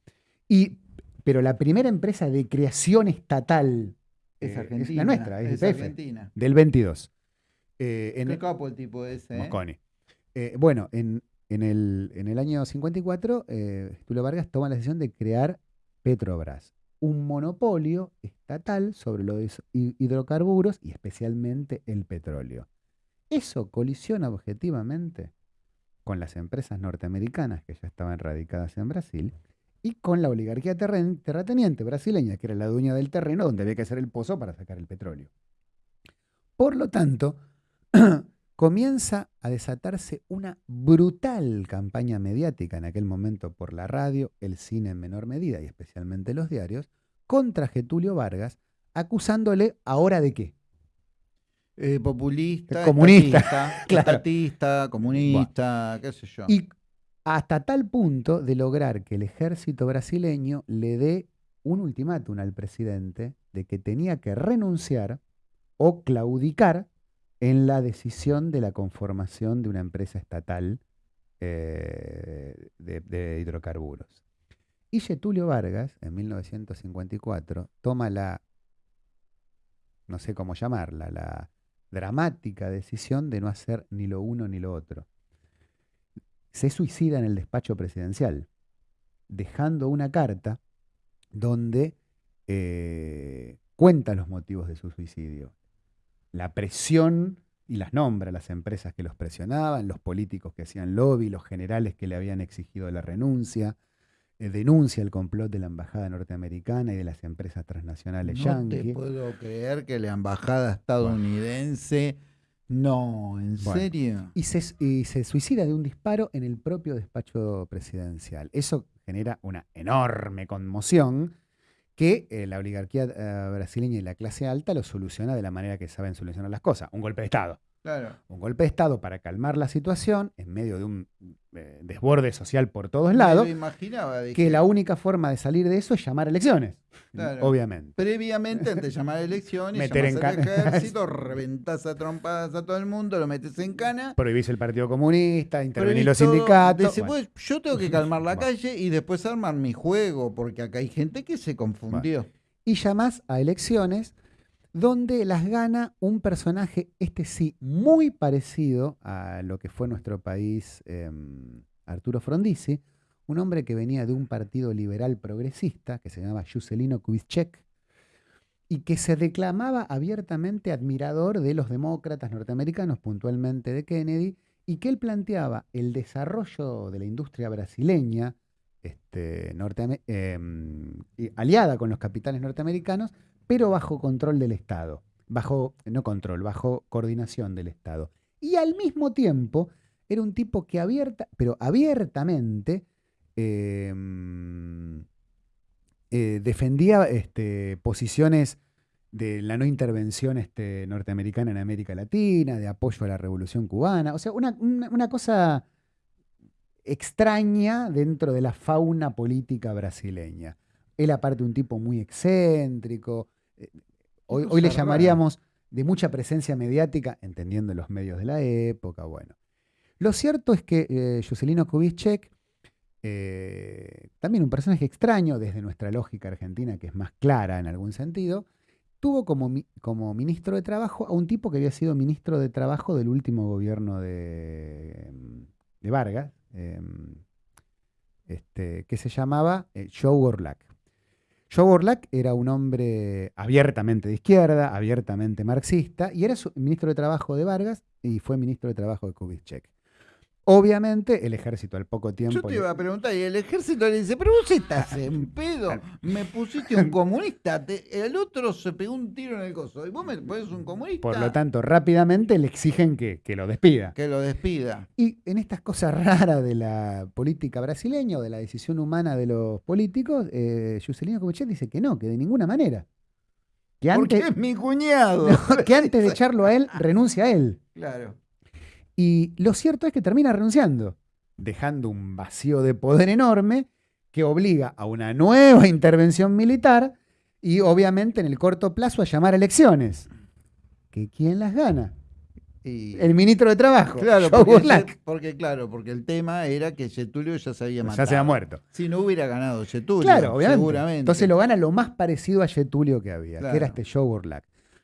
Y, pero la primera empresa de creación estatal es, Argentina, es la nuestra, es, Argentina. Del 22. Eh, en Qué capo el tipo ese. Mosconi. bueno, en, el, en, el, año 54, Tulio Vargas toma la decisión de crear Petrobras un monopolio estatal sobre los hidrocarburos y especialmente el petróleo. Eso colisiona objetivamente con las empresas norteamericanas que ya estaban radicadas en Brasil y con la oligarquía terrateniente brasileña, que era la dueña del terreno donde había que hacer el pozo para sacar el petróleo. Por lo tanto, comienza a desatarse una brutal campaña mediática en aquel momento por la radio, el cine en menor medida y especialmente los diarios, contra Getulio Vargas, acusándole ahora de qué. Eh, populista, comunista, estatista, comunista, qué sé yo. Y hasta tal punto de lograr que el ejército brasileño le dé un ultimátum al presidente de que tenía que renunciar o claudicar en la decisión de la conformación de una empresa estatal eh, de, hidrocarburos. Y Getulio Vargas, en 1954, toma la, no sé cómo llamarla, la dramática decisión de no hacer ni lo uno ni lo otro. Se suicida en el despacho presidencial, dejando una carta donde eh, cuenta los motivos de su suicidio la presión y las nombra, las empresas que los presionaban, los políticos que hacían lobby, los generales que le habían exigido la renuncia, eh, denuncia el complot de la embajada norteamericana y de las empresas transnacionales No te puedo creer que la embajada estadounidense. No, ¿en Bueno. serio? Y se, y se suicida de un disparo en el propio despacho presidencial. Eso genera una enorme conmoción que eh, la oligarquía eh, brasileña y la clase alta lo soluciona de la manera que saben solucionar las cosas. Un golpe de Estado. Claro. Un golpe de Estado para calmar la situación en medio de un eh, desborde social por todos Me lados, lo imaginaba. dije, que la única forma de salir de eso es llamar a elecciones, Claro. obviamente. Previamente, antes de llamar a elecciones, Meter en cana. ejército, reventás a trompadas a todo el mundo, lo metes en cana. Prohibís el Partido Comunista, intervenir prohibís los sindicatos. bueno. "Pues, yo tengo que calmar la Bueno. calle y después armar mi juego, porque acá hay gente que se confundió. y llamás a elecciones donde las gana un personaje, este sí, muy parecido a lo que fue nuestro país, eh, Arturo Frondizi, un hombre que venía de un partido liberal progresista que se llamaba Juscelino Kubitschek y que se declamaba abiertamente admirador de los demócratas norteamericanos, puntualmente de Kennedy, y que él planteaba el desarrollo de la industria brasileña, este, norteame- em, aliada con los capitales norteamericanos, pero bajo control del Estado, bajo, no control, bajo coordinación del Estado. Y al mismo tiempo era un tipo que abierta, pero abiertamente em, eh, defendía este, posiciones de la no intervención este, norteamericana en América Latina, de apoyo a la revolución cubana, o sea, una, una- una cosa extraña dentro de la fauna política brasileña. Él aparte un tipo muy excéntrico, eh, hoy, le llamaríamos de mucha presencia mediática, entendiendo los medios de la época, bueno. Lo cierto es que eh, Juscelino Kubitschek, eh, también un personaje extraño desde nuestra lógica argentina, que es más clara en algún sentido, tuvo como, como ministro de Trabajo a un tipo que había sido ministro de Trabajo del último gobierno de, de Vargas, eh, este, que se llamaba eh, Joe. Joe Orlac era un hombre abiertamente de izquierda, abiertamente marxista, y era ministro de Trabajo de Vargas y fue ministro de Trabajo de Kubitschek. Obviamente, el ejército al poco tiempo... Yo te iba a preguntar, y el ejército le dice, pero vos estás en pedo, me pusiste un comunista, te- el otro se pegó un tiro en el coso, y vos me pones un comunista, Por lo tanto, rápidamente le exigen que, que lo despida. que lo despida. Y en estas cosas raras de la política brasileña o de la decisión humana de los políticos, eh, Juscelino Kubitschek dice que no, que de ninguna manera. Que Porque antes, es mi cuñado. que antes de echarlo a él, renuncia a él. Claro. Y lo cierto es que termina renunciando, dejando un vacío de poder enorme que obliga a una nueva intervención militar y obviamente en el corto plazo a llamar a elecciones. ¿Que quién las gana? Y- El ministro de Trabajo. Claro, porque, porque, claro, porque el tema era que Getulio ya se había matado. Ya se ha muerto. Si no hubiera ganado Getulio, Claro, obviamente. seguramente. Entonces lo gana lo más parecido a Getulio que había, Claro. que era este Joe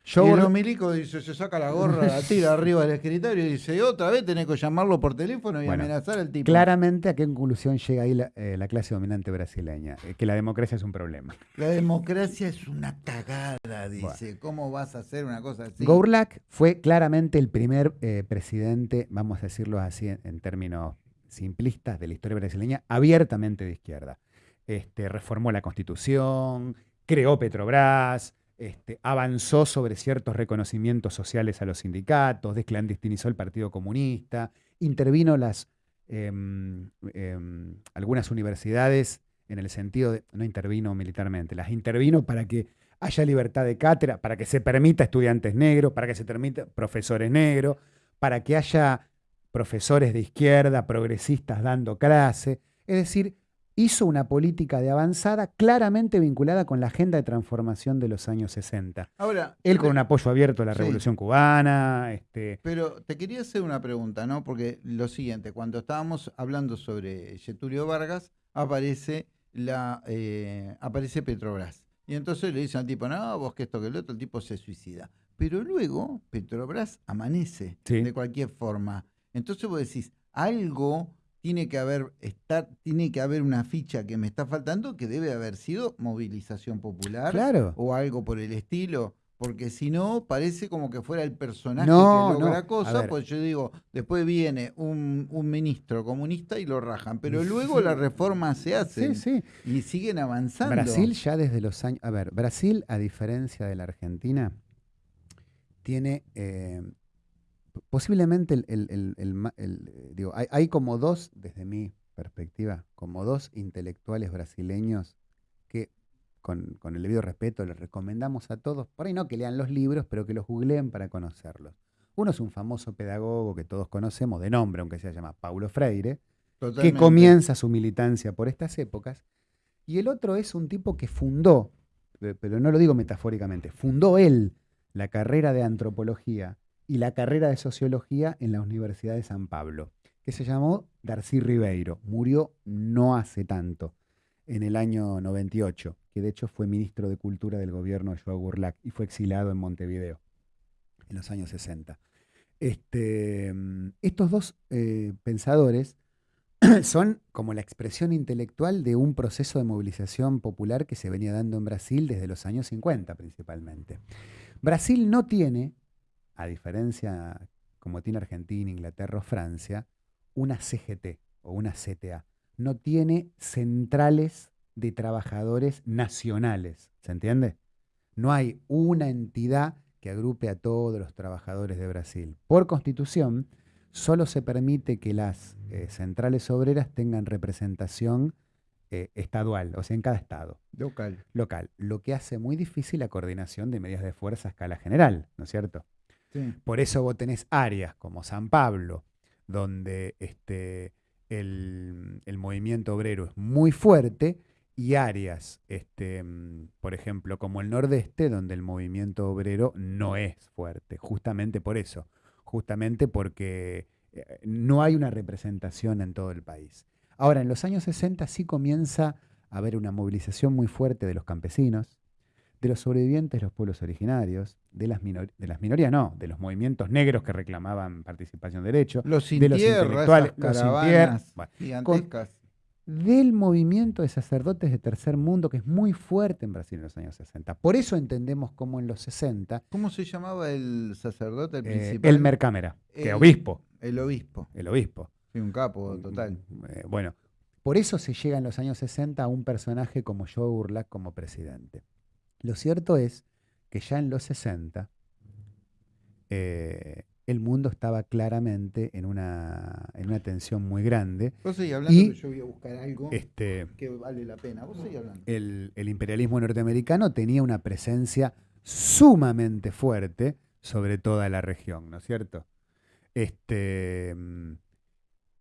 Burlack. y milico dice, se saca la gorra, la tira arriba del escritorio y dice, otra vez tenés que llamarlo por teléfono y Bueno, amenazar al tipo. claramente a qué conclusión llega ahí la, eh, la clase dominante brasileña, Eh, que la democracia es un problema. La democracia es una cagada, dice. ¿Cómo vas a hacer una cosa así? Gourlac fue claramente el primer eh, presidente, vamos a decirlo así en, en términos simplistas, de la historia brasileña, abiertamente de izquierda. Este, reformó la constitución, creó Petrobras, este, avanzó sobre ciertos reconocimientos sociales a los sindicatos, desclandestinizó el Partido Comunista, intervino las, em, em, algunas universidades en el sentido de, no intervino militarmente, las intervino para que haya libertad de cátedra, para que se permita estudiantes negros, para que se permita profesores negros, para que haya profesores de izquierda, progresistas dando clase. Es decir, hizo una política de avanzada claramente vinculada con la agenda de transformación de los años 60. Ahora, Él con un apoyo abierto a la Sí. Revolución Cubana, este, Pero te quería hacer una pregunta, ¿no? Porque lo siguiente, cuando estábamos hablando sobre Getulio Vargas, aparece la eh, aparece Petrobras. Y entonces le dicen al tipo, no, vos que esto que el otro, el tipo se suicida. Pero luego Petrobras amanece Sí. de cualquier forma. Entonces vos decís, algo tiene que haber estar, tiene que haber una ficha que me está faltando que debe haber sido movilización popular claro. o algo por el estilo. porque si no, parece como que fuera el personaje No, que logra no, a cosas, pues yo digo, después viene un, un ministro comunista y lo rajan, pero luego las reformas se Sí, hacen sí. y siguen avanzando. Brasil ya desde los años... A ver, Brasil, a diferencia de la Argentina, tiene eh, posiblemente el... el- el- eh, digo, hay, hay como dos, desde mi perspectiva, como dos intelectuales brasileños que, con, con el debido respeto, les recomendamos a todos, por ahí no que lean los libros, pero que los googleen para conocerlos. Uno es un famoso pedagogo que todos conocemos, de nombre, aunque se llama Paulo Freire, que comienza su militancia por estas épocas, y el otro es un tipo que fundó, pe- pero no lo digo metafóricamente, fundó él la carrera de antropología y la carrera de sociología en la Universidad de San Pablo, que se llamó Darcy Ribeiro. Murió no hace tanto, en el año 98, que de hecho fue ministro de Cultura del gobierno de Joao Burlac y fue exilado en Montevideo en los años 60. Este, mm, estos dos eh, pensadores son como la expresión intelectual de un proceso de movilización popular que se venía dando en Brasil desde los años 50 principalmente. Brasil no tiene, a diferencia como tiene Argentina, Inglaterra o Francia, una CGT o una CTA. No tiene centrales de trabajadores nacionales, ¿se entiende? No hay una entidad que agrupe a todos los trabajadores de Brasil. Por constitución, solo se permite que las eh, centrales obreras tengan representación eh, estadual, o sea, en cada estado Local. local, lo que hace muy difícil la coordinación de medidas de fuerza a escala general, ¿no es cierto? Por eso vos tenés áreas como San Pablo, donde este, el, el movimiento obrero es muy fuerte, y áreas, este, por ejemplo, como el nordeste, donde el movimiento obrero no es fuerte, justamente por eso, justamente porque eh, no hay una representación en todo el país. Ahora, en los años 60 sí comienza a haber una movilización muy fuerte de los campesinos, de los sobrevivientes de los pueblos originarios, de las, minor- de las minorías, no, de los movimientos negros que reclamaban participación de derecho, Los de los intelectuales, los sin tierra, bueno, del movimiento de sacerdotes de tercer mundo, que es muy fuerte en Brasil en los años 60. Por eso entendemos cómo en los 60, ¿Cómo se llamaba el sacerdote, el eh, principal? Elmer Cámara, que El- obispo, El obispo. el obispo. Sí, un capo total. Eh, bueno, por eso se llega en los años 60 a un personaje como Joe Urlac como presidente. Lo cierto es que ya en los 60 eh, el mundo estaba claramente en una, en una tensión muy grande. Vos seguís hablando Y- que yo voy a buscar algo Este, que vale la pena. Vos seguís hablando. el, el imperialismo norteamericano tenía una presencia sumamente fuerte sobre toda la región, ¿no es cierto? Este, mm,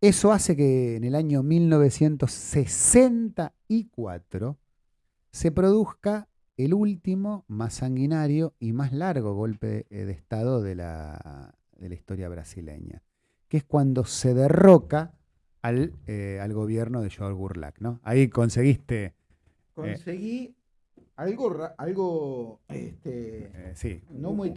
eso hace que en el año 1964 se produzca el último, más sanguinario y más largo golpe eh, de Estado de la, de la historia brasileña, que es cuando se derroca al, eh, al gobierno de Joao Burlac, ¿no? Ahí conseguiste, Conseguí algo, algo este, eh, sí, no, muy,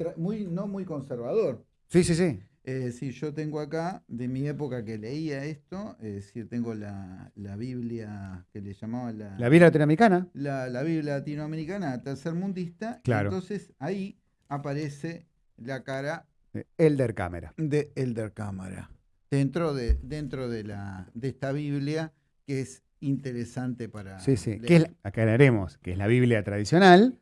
no muy conservador. sí, sí, sí, Eh, sí, yo tengo acá, de mi época que leía esto, es decir, tengo la, la Biblia que le llamaban la, la Biblia latinoamericana, la, la Biblia latinoamericana tercermundista. Claro. entonces ahí aparece la cara Elder Cámara. de Elder Cámara dentro de, dentro de, la, de esta Biblia que es interesante para Sí, sí, leer. que es, la- aclararemos que es la Biblia tradicional,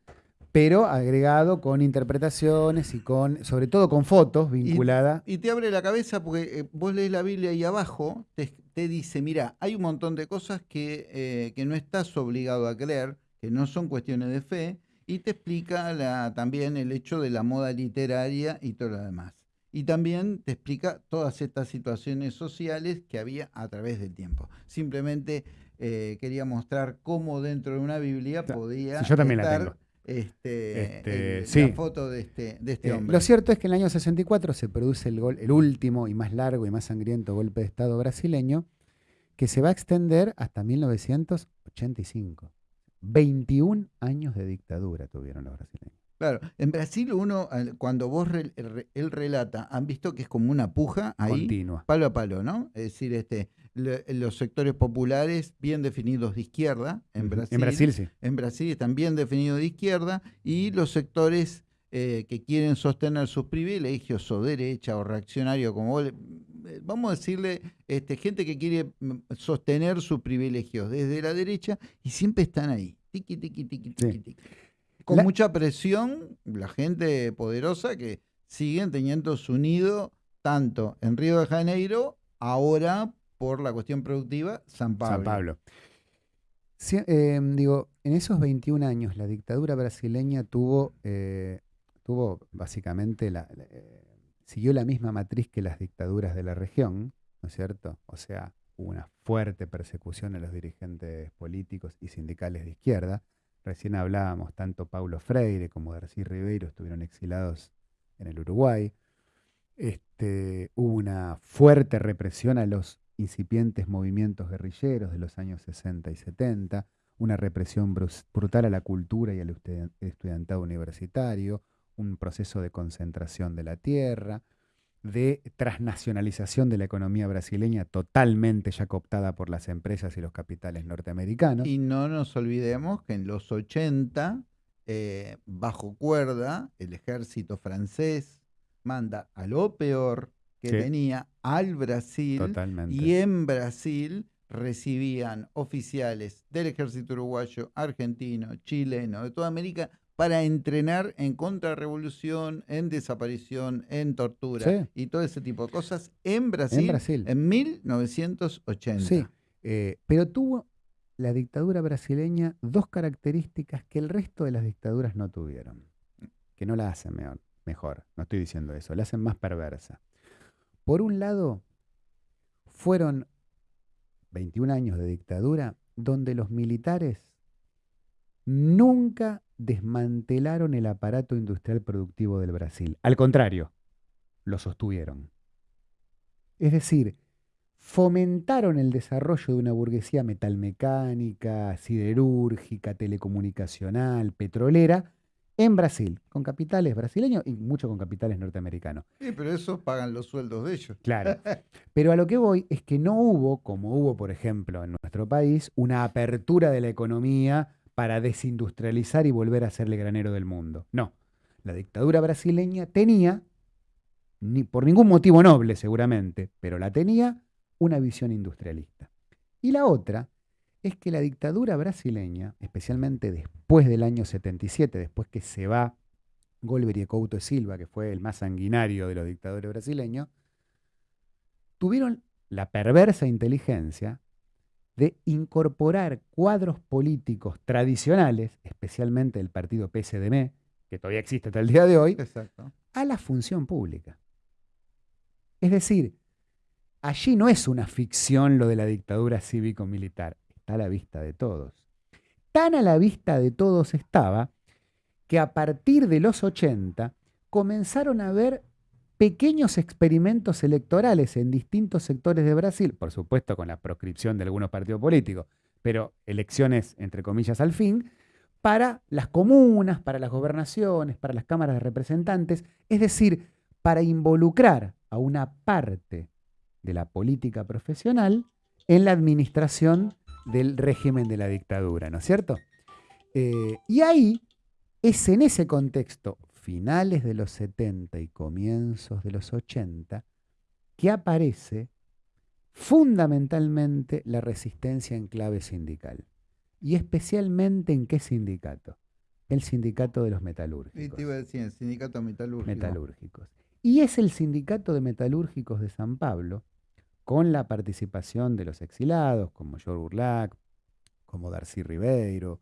pero agregado con interpretaciones y con, sobre todo con fotos vinculada. Y te abre la cabeza porque eh, vos lees la Biblia y abajo te, te dice, mira, hay un montón de cosas que, eh, que no estás obligado a creer, que no son cuestiones de fe, y te explica la- también el hecho de la moda literaria y todo lo demás. Y también te explica todas estas situaciones sociales que había a través del tiempo. Simplemente eh, quería mostrar cómo dentro de una Biblia podía sí, yo también la tengo. Este, Este, el- sí. la foto de este, de este Eh, hombre. lo cierto es que en el año 64 se produce el, gol- el último y más largo y más sangriento golpe de Estado brasileño, que se va a extender hasta 1985. 21 años de dictadura tuvieron los brasileños. Claro, en Brasil uno, cuando vos re- él relata, han visto que es como una puja ahí, Continua. palo a palo, ¿no? Es decir, este, le- los sectores populares bien definidos de izquierda en. Brasil, En Brasil sí. en Brasil están bien definidos de izquierda y los sectores eh, que quieren sostener sus privilegios o derecha o reaccionario, como vos eh, vamos a decirle, este, gente que quiere mm, sostener sus privilegios desde la derecha y siempre están ahí, tiqui, tiqui, tiqui, tiqui, tiqui. Con mucha presión, la gente poderosa que siguen teniendo su nido tanto en Río de Janeiro, ahora por la cuestión productiva, San Pablo. San Pablo. Em, digo, en esos 21 años la dictadura brasileña tuvo, eh, tuvo básicamente la, eh, siguió la misma matriz que las dictaduras de la región, ¿no es cierto? O sea, hubo una fuerte persecución a los dirigentes políticos y sindicales de izquierda. Recién hablábamos, tanto Paulo Freire como Darcy Ribeiro estuvieron exilados en el Uruguay. Este, hubo una fuerte represión a los incipientes movimientos guerrilleros de los años 60 y 70, una represión brutal a la cultura y al estudiantado universitario, un proceso de concentración de la tierra, de transnacionalización de la economía brasileña totalmente ya cooptada por las empresas y los capitales norteamericanos. Y no nos olvidemos que en los 80, eh, bajo cuerda, el ejército francés manda a lo peor que tenía al Brasil y en Brasil recibían oficiales del ejército uruguayo, argentino, chileno, de toda América para entrenar en contrarrevolución, en desaparición, en tortura y todo ese tipo de cosas en Brasil en, Brasil. en 1980. Sí, eh, pero tuvo la dictadura brasileña dos características que el resto de las dictaduras no tuvieron, que no la hacen mejor, mejor no estoy diciendo eso, la hacen más perversa. Por un lado, fueron 21 años de dictadura donde los militares nunca desmantelaron el aparato industrial productivo del Brasil. Al contrario, lo sostuvieron. Es decir, fomentaron el desarrollo de una burguesía metalmecánica, siderúrgica, telecomunicacional, petrolera, en Brasil, con capitales brasileños y mucho con capitales norteamericanos. Sí, pero esos pagan los sueldos de ellos. Claro. Pero a lo que voy es que no hubo, como hubo, por ejemplo, en nuestro país, una apertura de la economía para desindustrializar y volver a ser el granero del mundo. No, la dictadura brasileña tenía, ni, por ningún motivo noble seguramente, pero la tenía, una visión industrialista. Y la otra es que la dictadura brasileña, especialmente después del año 77, después que se va Golbery Couto de Silva, que fue el más sanguinario de los dictadores brasileños, tuvieron la perversa inteligencia de incorporar cuadros políticos tradicionales, especialmente del partido PSDM, que todavía existe hasta el día de hoy, a la función pública. Es decir, allí no es una ficción lo de la dictadura cívico-militar, está a la vista de todos. Tan a la vista de todos estaba que a partir de los 80 comenzaron a haber pequeños experimentos electorales en distintos sectores de Brasil, por supuesto con la proscripción de algunos partidos políticos, pero elecciones, entre comillas, al fin, para las comunas, para las gobernaciones, para las cámaras de representantes, es decir, para involucrar a una parte de la política profesional en la administración del régimen de la dictadura, ¿no es cierto? Eh, y ahí es en ese contexto finales de los 70 y comienzos de los 80, que aparece fundamentalmente la resistencia en clave sindical. Y especialmente en qué sindicato? El sindicato de los metalúrgicos. Y te iba a decir, el sindicato metalúrgico. Metalúrgicos. Y es el sindicato de metalúrgicos de San Pablo, con la participación de los exilados, como George Burlac, como Darcy Ribeiro,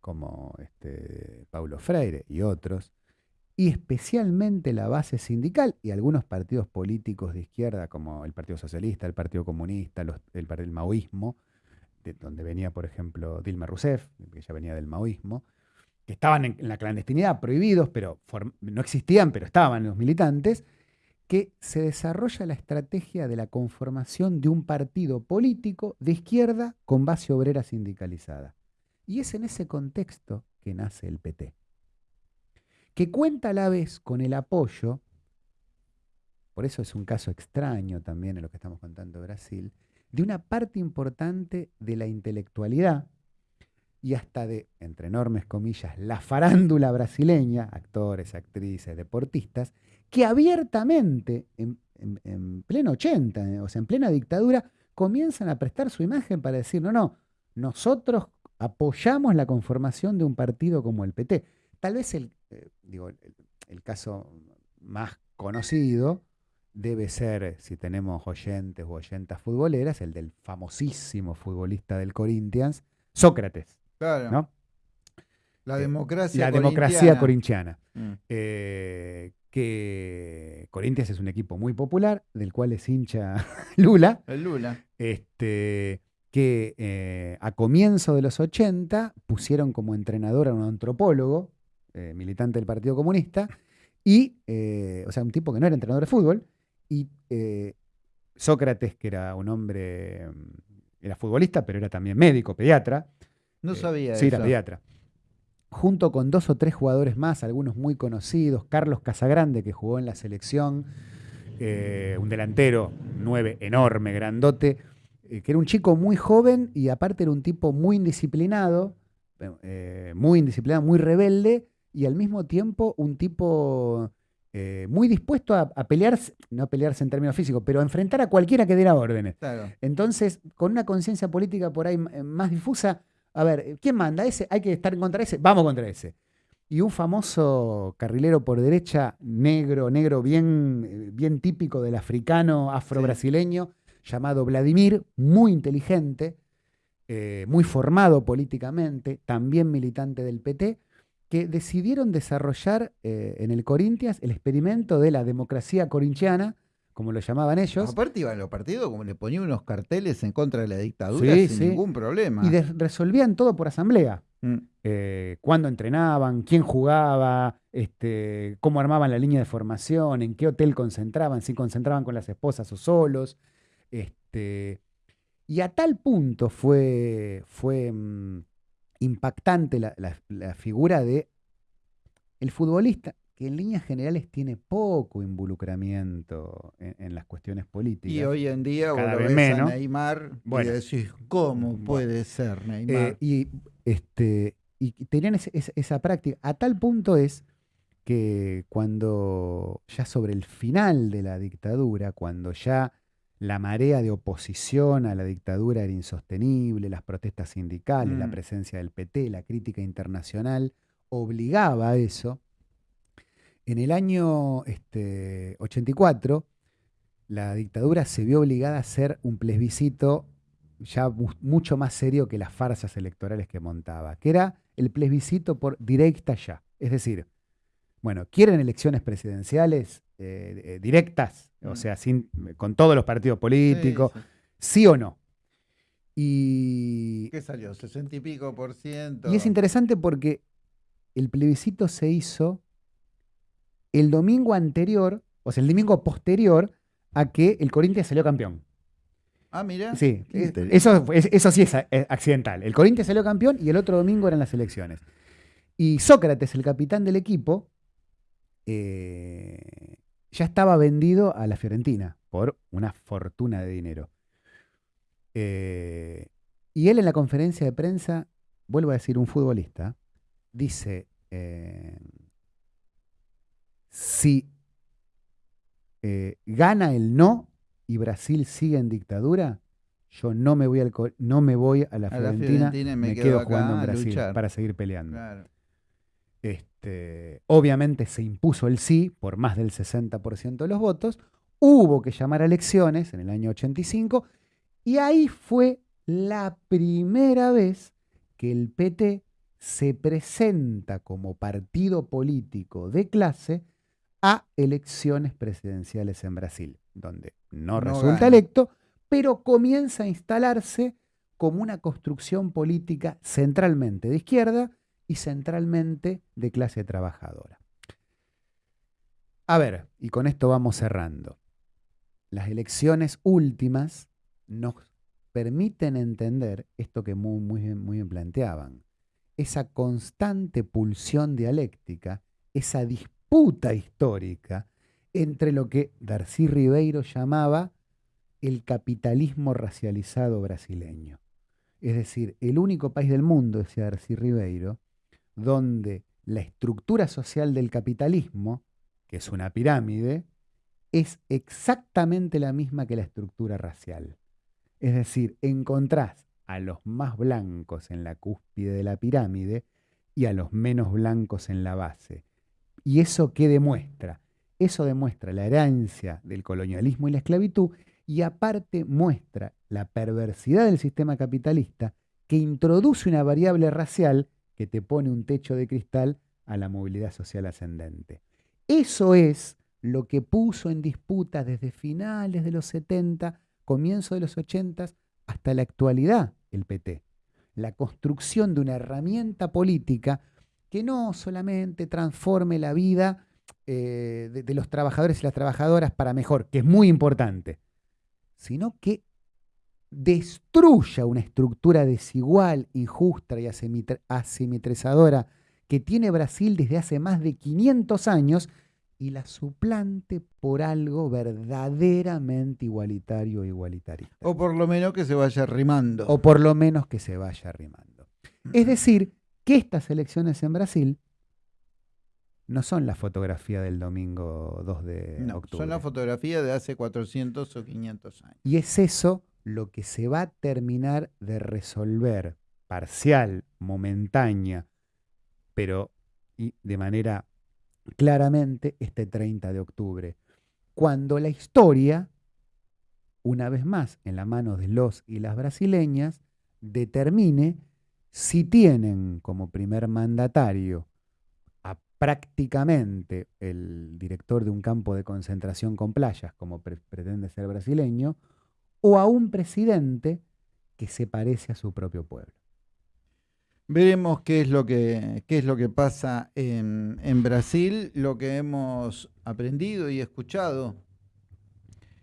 como este, Paulo Freire y otros, y especialmente la base sindical y algunos partidos políticos de izquierda, como el Partido Socialista, el Partido Comunista, el, el maoísmo, de donde venía, por ejemplo, Dilma Rousseff, que ya venía del maoísmo, que estaban en, la clandestinidad, prohibidos, pero no existían, pero estaban los militantes, que se desarrolla la estrategia de la conformación de un partido político de izquierda con base obrera sindicalizada. Y es en ese contexto que nace el PT que cuenta a la vez con el apoyo, por eso es un caso extraño también en lo que estamos contando Brasil, de una parte importante de la intelectualidad y hasta de, entre enormes comillas, la farándula brasileña, actores, actrices, deportistas, que abiertamente, en, pleno 80, eh, o sea, en plena dictadura, comienzan a prestar su imagen para decir, no, no, nosotros apoyamos la conformación de un partido como el PT. Tal vez el, eh, digo, el caso más conocido debe ser, si tenemos oyentes o oyentas futboleras, el del famosísimo futbolista del Corinthians, Sócrates. Claro. ¿no? La eh, democracia La democracia corintiana. Mm. Eh, que Corinthians es un equipo muy popular, del cual es hincha Lula. El Lula. Este, que eh, a comienzo de los 80 pusieron como entrenador a un antropólogo, militante del Partido Comunista, y, o sea, un tipo que no era entrenador de fútbol, y Sócrates, que era un hombre, era futbolista, pero era también médico, pediatra, no eh, sabía sí, era pediatra. Junto con dos o tres jugadores más, algunos muy conocidos, Carlos Casagrande, que jugó en la selección, eh, un delantero nueve, enorme, grandote, eh, que era un chico muy joven y aparte era un tipo muy indisciplinado, muy indisciplinado, muy rebelde, y al mismo tiempo un tipo muy dispuesto a, pelearse, no a pelearse en términos físicos, pero a enfrentar a cualquiera que diera órdenes. Entonces, con una conciencia política por ahí más difusa, a ver, ¿quién manda? Ese, hay que estar contra ese, vamos contra ese. Y un famoso carrilero por derecha, negro, negro, bien, bien típico del africano afro-brasileño, llamado Vladimir, muy inteligente, eh, muy formado políticamente, también militante del PT, que decidieron desarrollar eh, en el Corinthians el experimento de la democracia corintiana, como lo llamaban ellos. Aparte iban los partidos como le ponían unos carteles en contra de la dictadura sin ningún problema. Y resolvían todo por asamblea. Mm. Eh, cuándo entrenaban, quién jugaba, este, cómo armaban la línea de formación, en qué hotel concentraban, si concentraban con las esposas o solos. Este, y a tal punto fue, fue mm, impactante la, la figura de el futbolista que en líneas generales tiene poco involucramiento en, las cuestiones políticas. Y hoy en día cada vez menos. Neymar y decís, ¿cómo puede ser Neymar? Eh, y, este, y tenían esa práctica. A tal punto es que cuando ya sobre el final de la dictadura, cuando ya la marea de oposición a la dictadura era insostenible, las protestas sindicales, la mm. presencia del PT, la crítica internacional, obligaba a eso, en el año este, 84, la dictadura se vio obligada a hacer un plebiscito ya mucho más serio que las farsas electorales que montaba, que era el plebiscito por directa ya. Es decir, bueno, ¿quieren elecciones presidenciales eh, eh, directas? O mm. sea, sin, con todos los partidos políticos, sí, o no? Y. ¿Qué salió? ¿60 y pico por ciento? Y es interesante porque el plebiscito se hizo el domingo anterior, o sea, el domingo posterior a que el Corinthians salió campeón. Ah, mira. Sí, eso, eso sí es accidental. El Corinthians salió campeón y el otro domingo eran las elecciones. Y Sócrates, el capitán del equipo, eh, ya estaba vendido a la Fiorentina por una fortuna de dinero. Eh, y él en la conferencia de prensa, vuelvo a decir, un futbolista, dice, eh, si gana el no y Brasil sigue en dictadura, yo no me voy, al, no me voy a la Fiorentina, me, quedo, jugando en Brasil para seguir peleando. Este, obviamente se impuso el sí por más del 60% de los votos, hubo que llamar a elecciones en el año 85 y ahí fue la primera vez que el PT se presenta como partido político de clase a elecciones presidenciales en Brasil, donde no, resulta electo, pero comienza a instalarse como una construcción política centralmente de izquierda y centralmente de clase trabajadora. A ver, y con esto vamos cerrando. Las elecciones últimas nos permiten entender esto que muy, muy, muy bien planteaban, esa constante pulsión dialéctica, esa disputa puta histórica entre lo que Darcy Ribeiro llamaba el capitalismo racializado brasileño. Es decir, el único país del mundo, decía Darcy Ribeiro, donde la estructura social del capitalismo, que es una pirámide, es exactamente la misma que la estructura racial. Es decir, encontrás a los más blancos en la cúspide de la pirámide y a los menos blancos en la base. ¿Y eso qué demuestra? Eso demuestra la herencia del colonialismo y la esclavitud y aparte muestra la perversidad del sistema capitalista que introduce una variable racial que te pone un techo de cristal a la movilidad social ascendente. Eso es lo que puso en disputa desde finales de los 70, comienzo de los 80 hasta la actualidad el PT. La construcción de una herramienta política que no solamente transforme la vida eh, de, de los trabajadores y las trabajadoras para mejor, que es muy importante, sino que destruya una estructura desigual, injusta y asimetrizadora que tiene Brasil desde hace más de 500 años y la suplante por algo verdaderamente igualitario e igualitarista. O por lo menos que se vaya arrimando. O por lo menos que se vaya arrimando. Es decir, que estas elecciones en Brasil no son la fotografía del domingo 2 de no, octubre. Son la fotografía de hace 400 o 500 años. Y es eso lo que se va a terminar de resolver parcial, momentánea, pero de manera claramente este 30 de octubre, cuando la historia, una vez más en la mano de los y las brasileñas, determine si tienen como primer mandatario a prácticamente el director de un campo de concentración con playas, como pretende ser brasileño, o a un presidente que se parece a su propio pueblo. Veremos qué es lo que, qué es lo que pasa en, Brasil. Lo que hemos aprendido y escuchado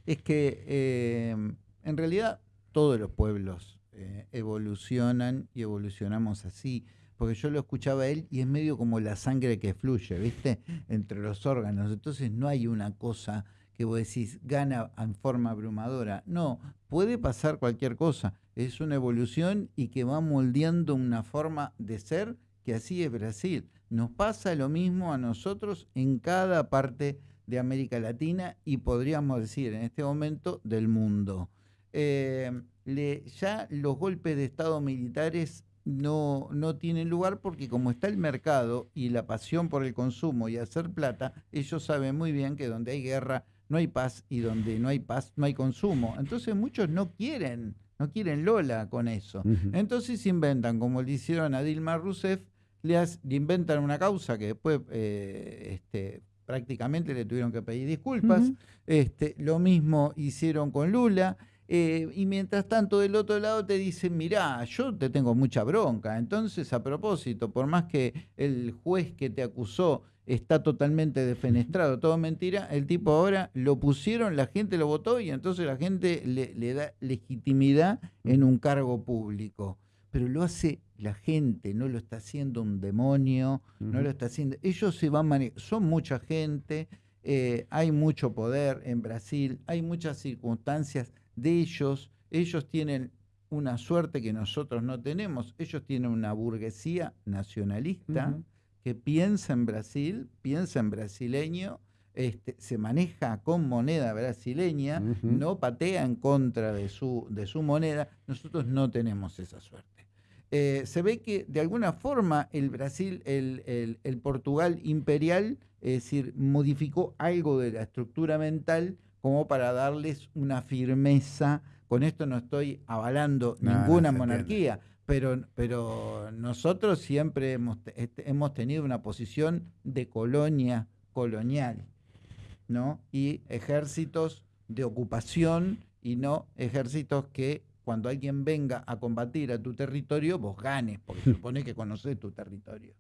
es que eh, en realidad todos los pueblos eh, evolucionan y evolucionamos así. Porque yo lo escuchaba a él y es medio como la sangre que fluye, ¿viste? Entre los órganos. Entonces no hay una cosa vos decís gana en forma abrumadora. No, puede pasar cualquier cosa. Es una evolución y que va moldeando una forma de ser que así es Brasil. Nos pasa lo mismo a nosotros en cada parte de América Latina y podríamos decir en este momento del mundo. Eh, ya los golpes de Estado militares no, no tienen lugar porque como está el mercado y la pasión por el consumo y hacer plata, ellos saben muy bien que donde hay guerra no hay paz y donde no hay paz no hay consumo. Entonces muchos no quieren, no quieren Lola con eso. Entonces inventan, como le hicieron a Dilma Rousseff, le, inventan una causa que después eh, este, prácticamente le tuvieron que pedir disculpas. este, lo mismo hicieron con Lula. Eh, y mientras tanto del otro lado te dicen, mirá, yo te tengo mucha bronca. Entonces, a propósito, por más que el juez que te acusó está totalmente defenestrado, todo mentira, el tipo ahora lo pusieron, la gente lo votó y entonces la gente le, da legitimidad en un cargo público. Pero lo hace la gente, no lo está haciendo un demonio, no lo está haciendo. Ellos se van manejando, son mucha gente, eh, hay mucho poder en Brasil, hay muchas circunstancias de ellos, ellos tienen una suerte que nosotros no tenemos, ellos tienen una burguesía nacionalista que piensa en Brasil, piensa en brasileño, este, se maneja con moneda brasileña, no patea en contra de su, de su moneda, nosotros no tenemos esa suerte. Eh, se ve que de alguna forma el Brasil, el, el, Portugal imperial, es decir, modificó algo de la estructura mental como para darles una firmeza. Con esto no estoy avalando ninguna monarquía, pero, pero nosotros siempre hemos, este, hemos tenido una posición de colonia colonial, ¿no? Y ejércitos de ocupación y no ejércitos que cuando alguien venga a combatir a tu territorio, vos ganes, porque supone que conoces tu territorio.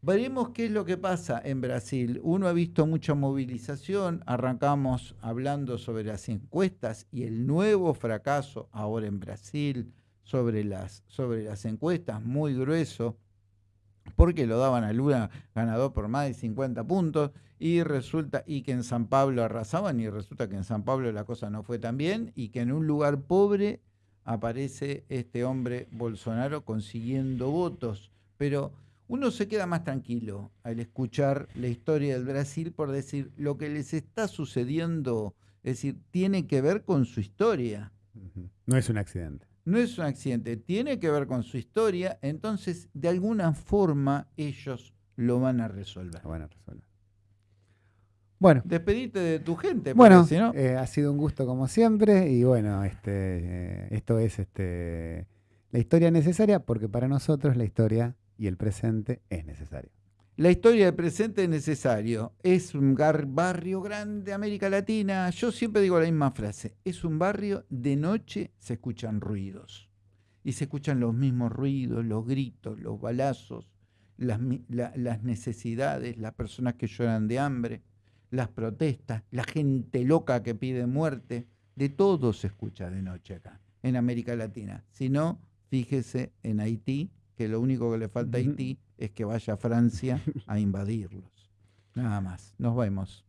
Veremos qué es lo que pasa en Brasil. Uno ha visto mucha movilización, arrancamos hablando sobre las encuestas y el nuevo fracaso ahora en Brasil, sobre las, sobre las encuestas, muy grueso, porque lo daban a Lula ganador por más de 50 puntos, y resulta, y que en San Pablo arrasaban, y resulta que en San Pablo la cosa no fue tan bien, y que en un lugar pobre aparece este hombre Bolsonaro consiguiendo votos. Pero uno se queda más tranquilo al escuchar la historia del Brasil por decir lo que les está sucediendo, es decir, tiene que ver con su historia. No es un accidente. No es un accidente, tiene que ver con su historia, entonces de alguna forma ellos lo van a resolver. Lo van a resolver. Bueno. Despedite de tu gente. Bueno, eh, ha sido un gusto como siempre y bueno, este, eh, esto es este, la historia necesaria porque para nosotros la historia y el presente es necesario. La historia del presente es necesario. Es un barrio grande, América Latina. Yo siempre digo la misma frase. Es un barrio, de noche se escuchan ruidos. Y se escuchan los mismos ruidos, los gritos, los balazos, las, las necesidades, las personas que lloran de hambre, las protestas, la gente loca que pide muerte. De todo se escucha de noche acá, en América Latina. Si no, fíjese en Haití, que lo único que le falta a Haití es que vaya a Francia a invadirlos. Nada más. Nos vemos.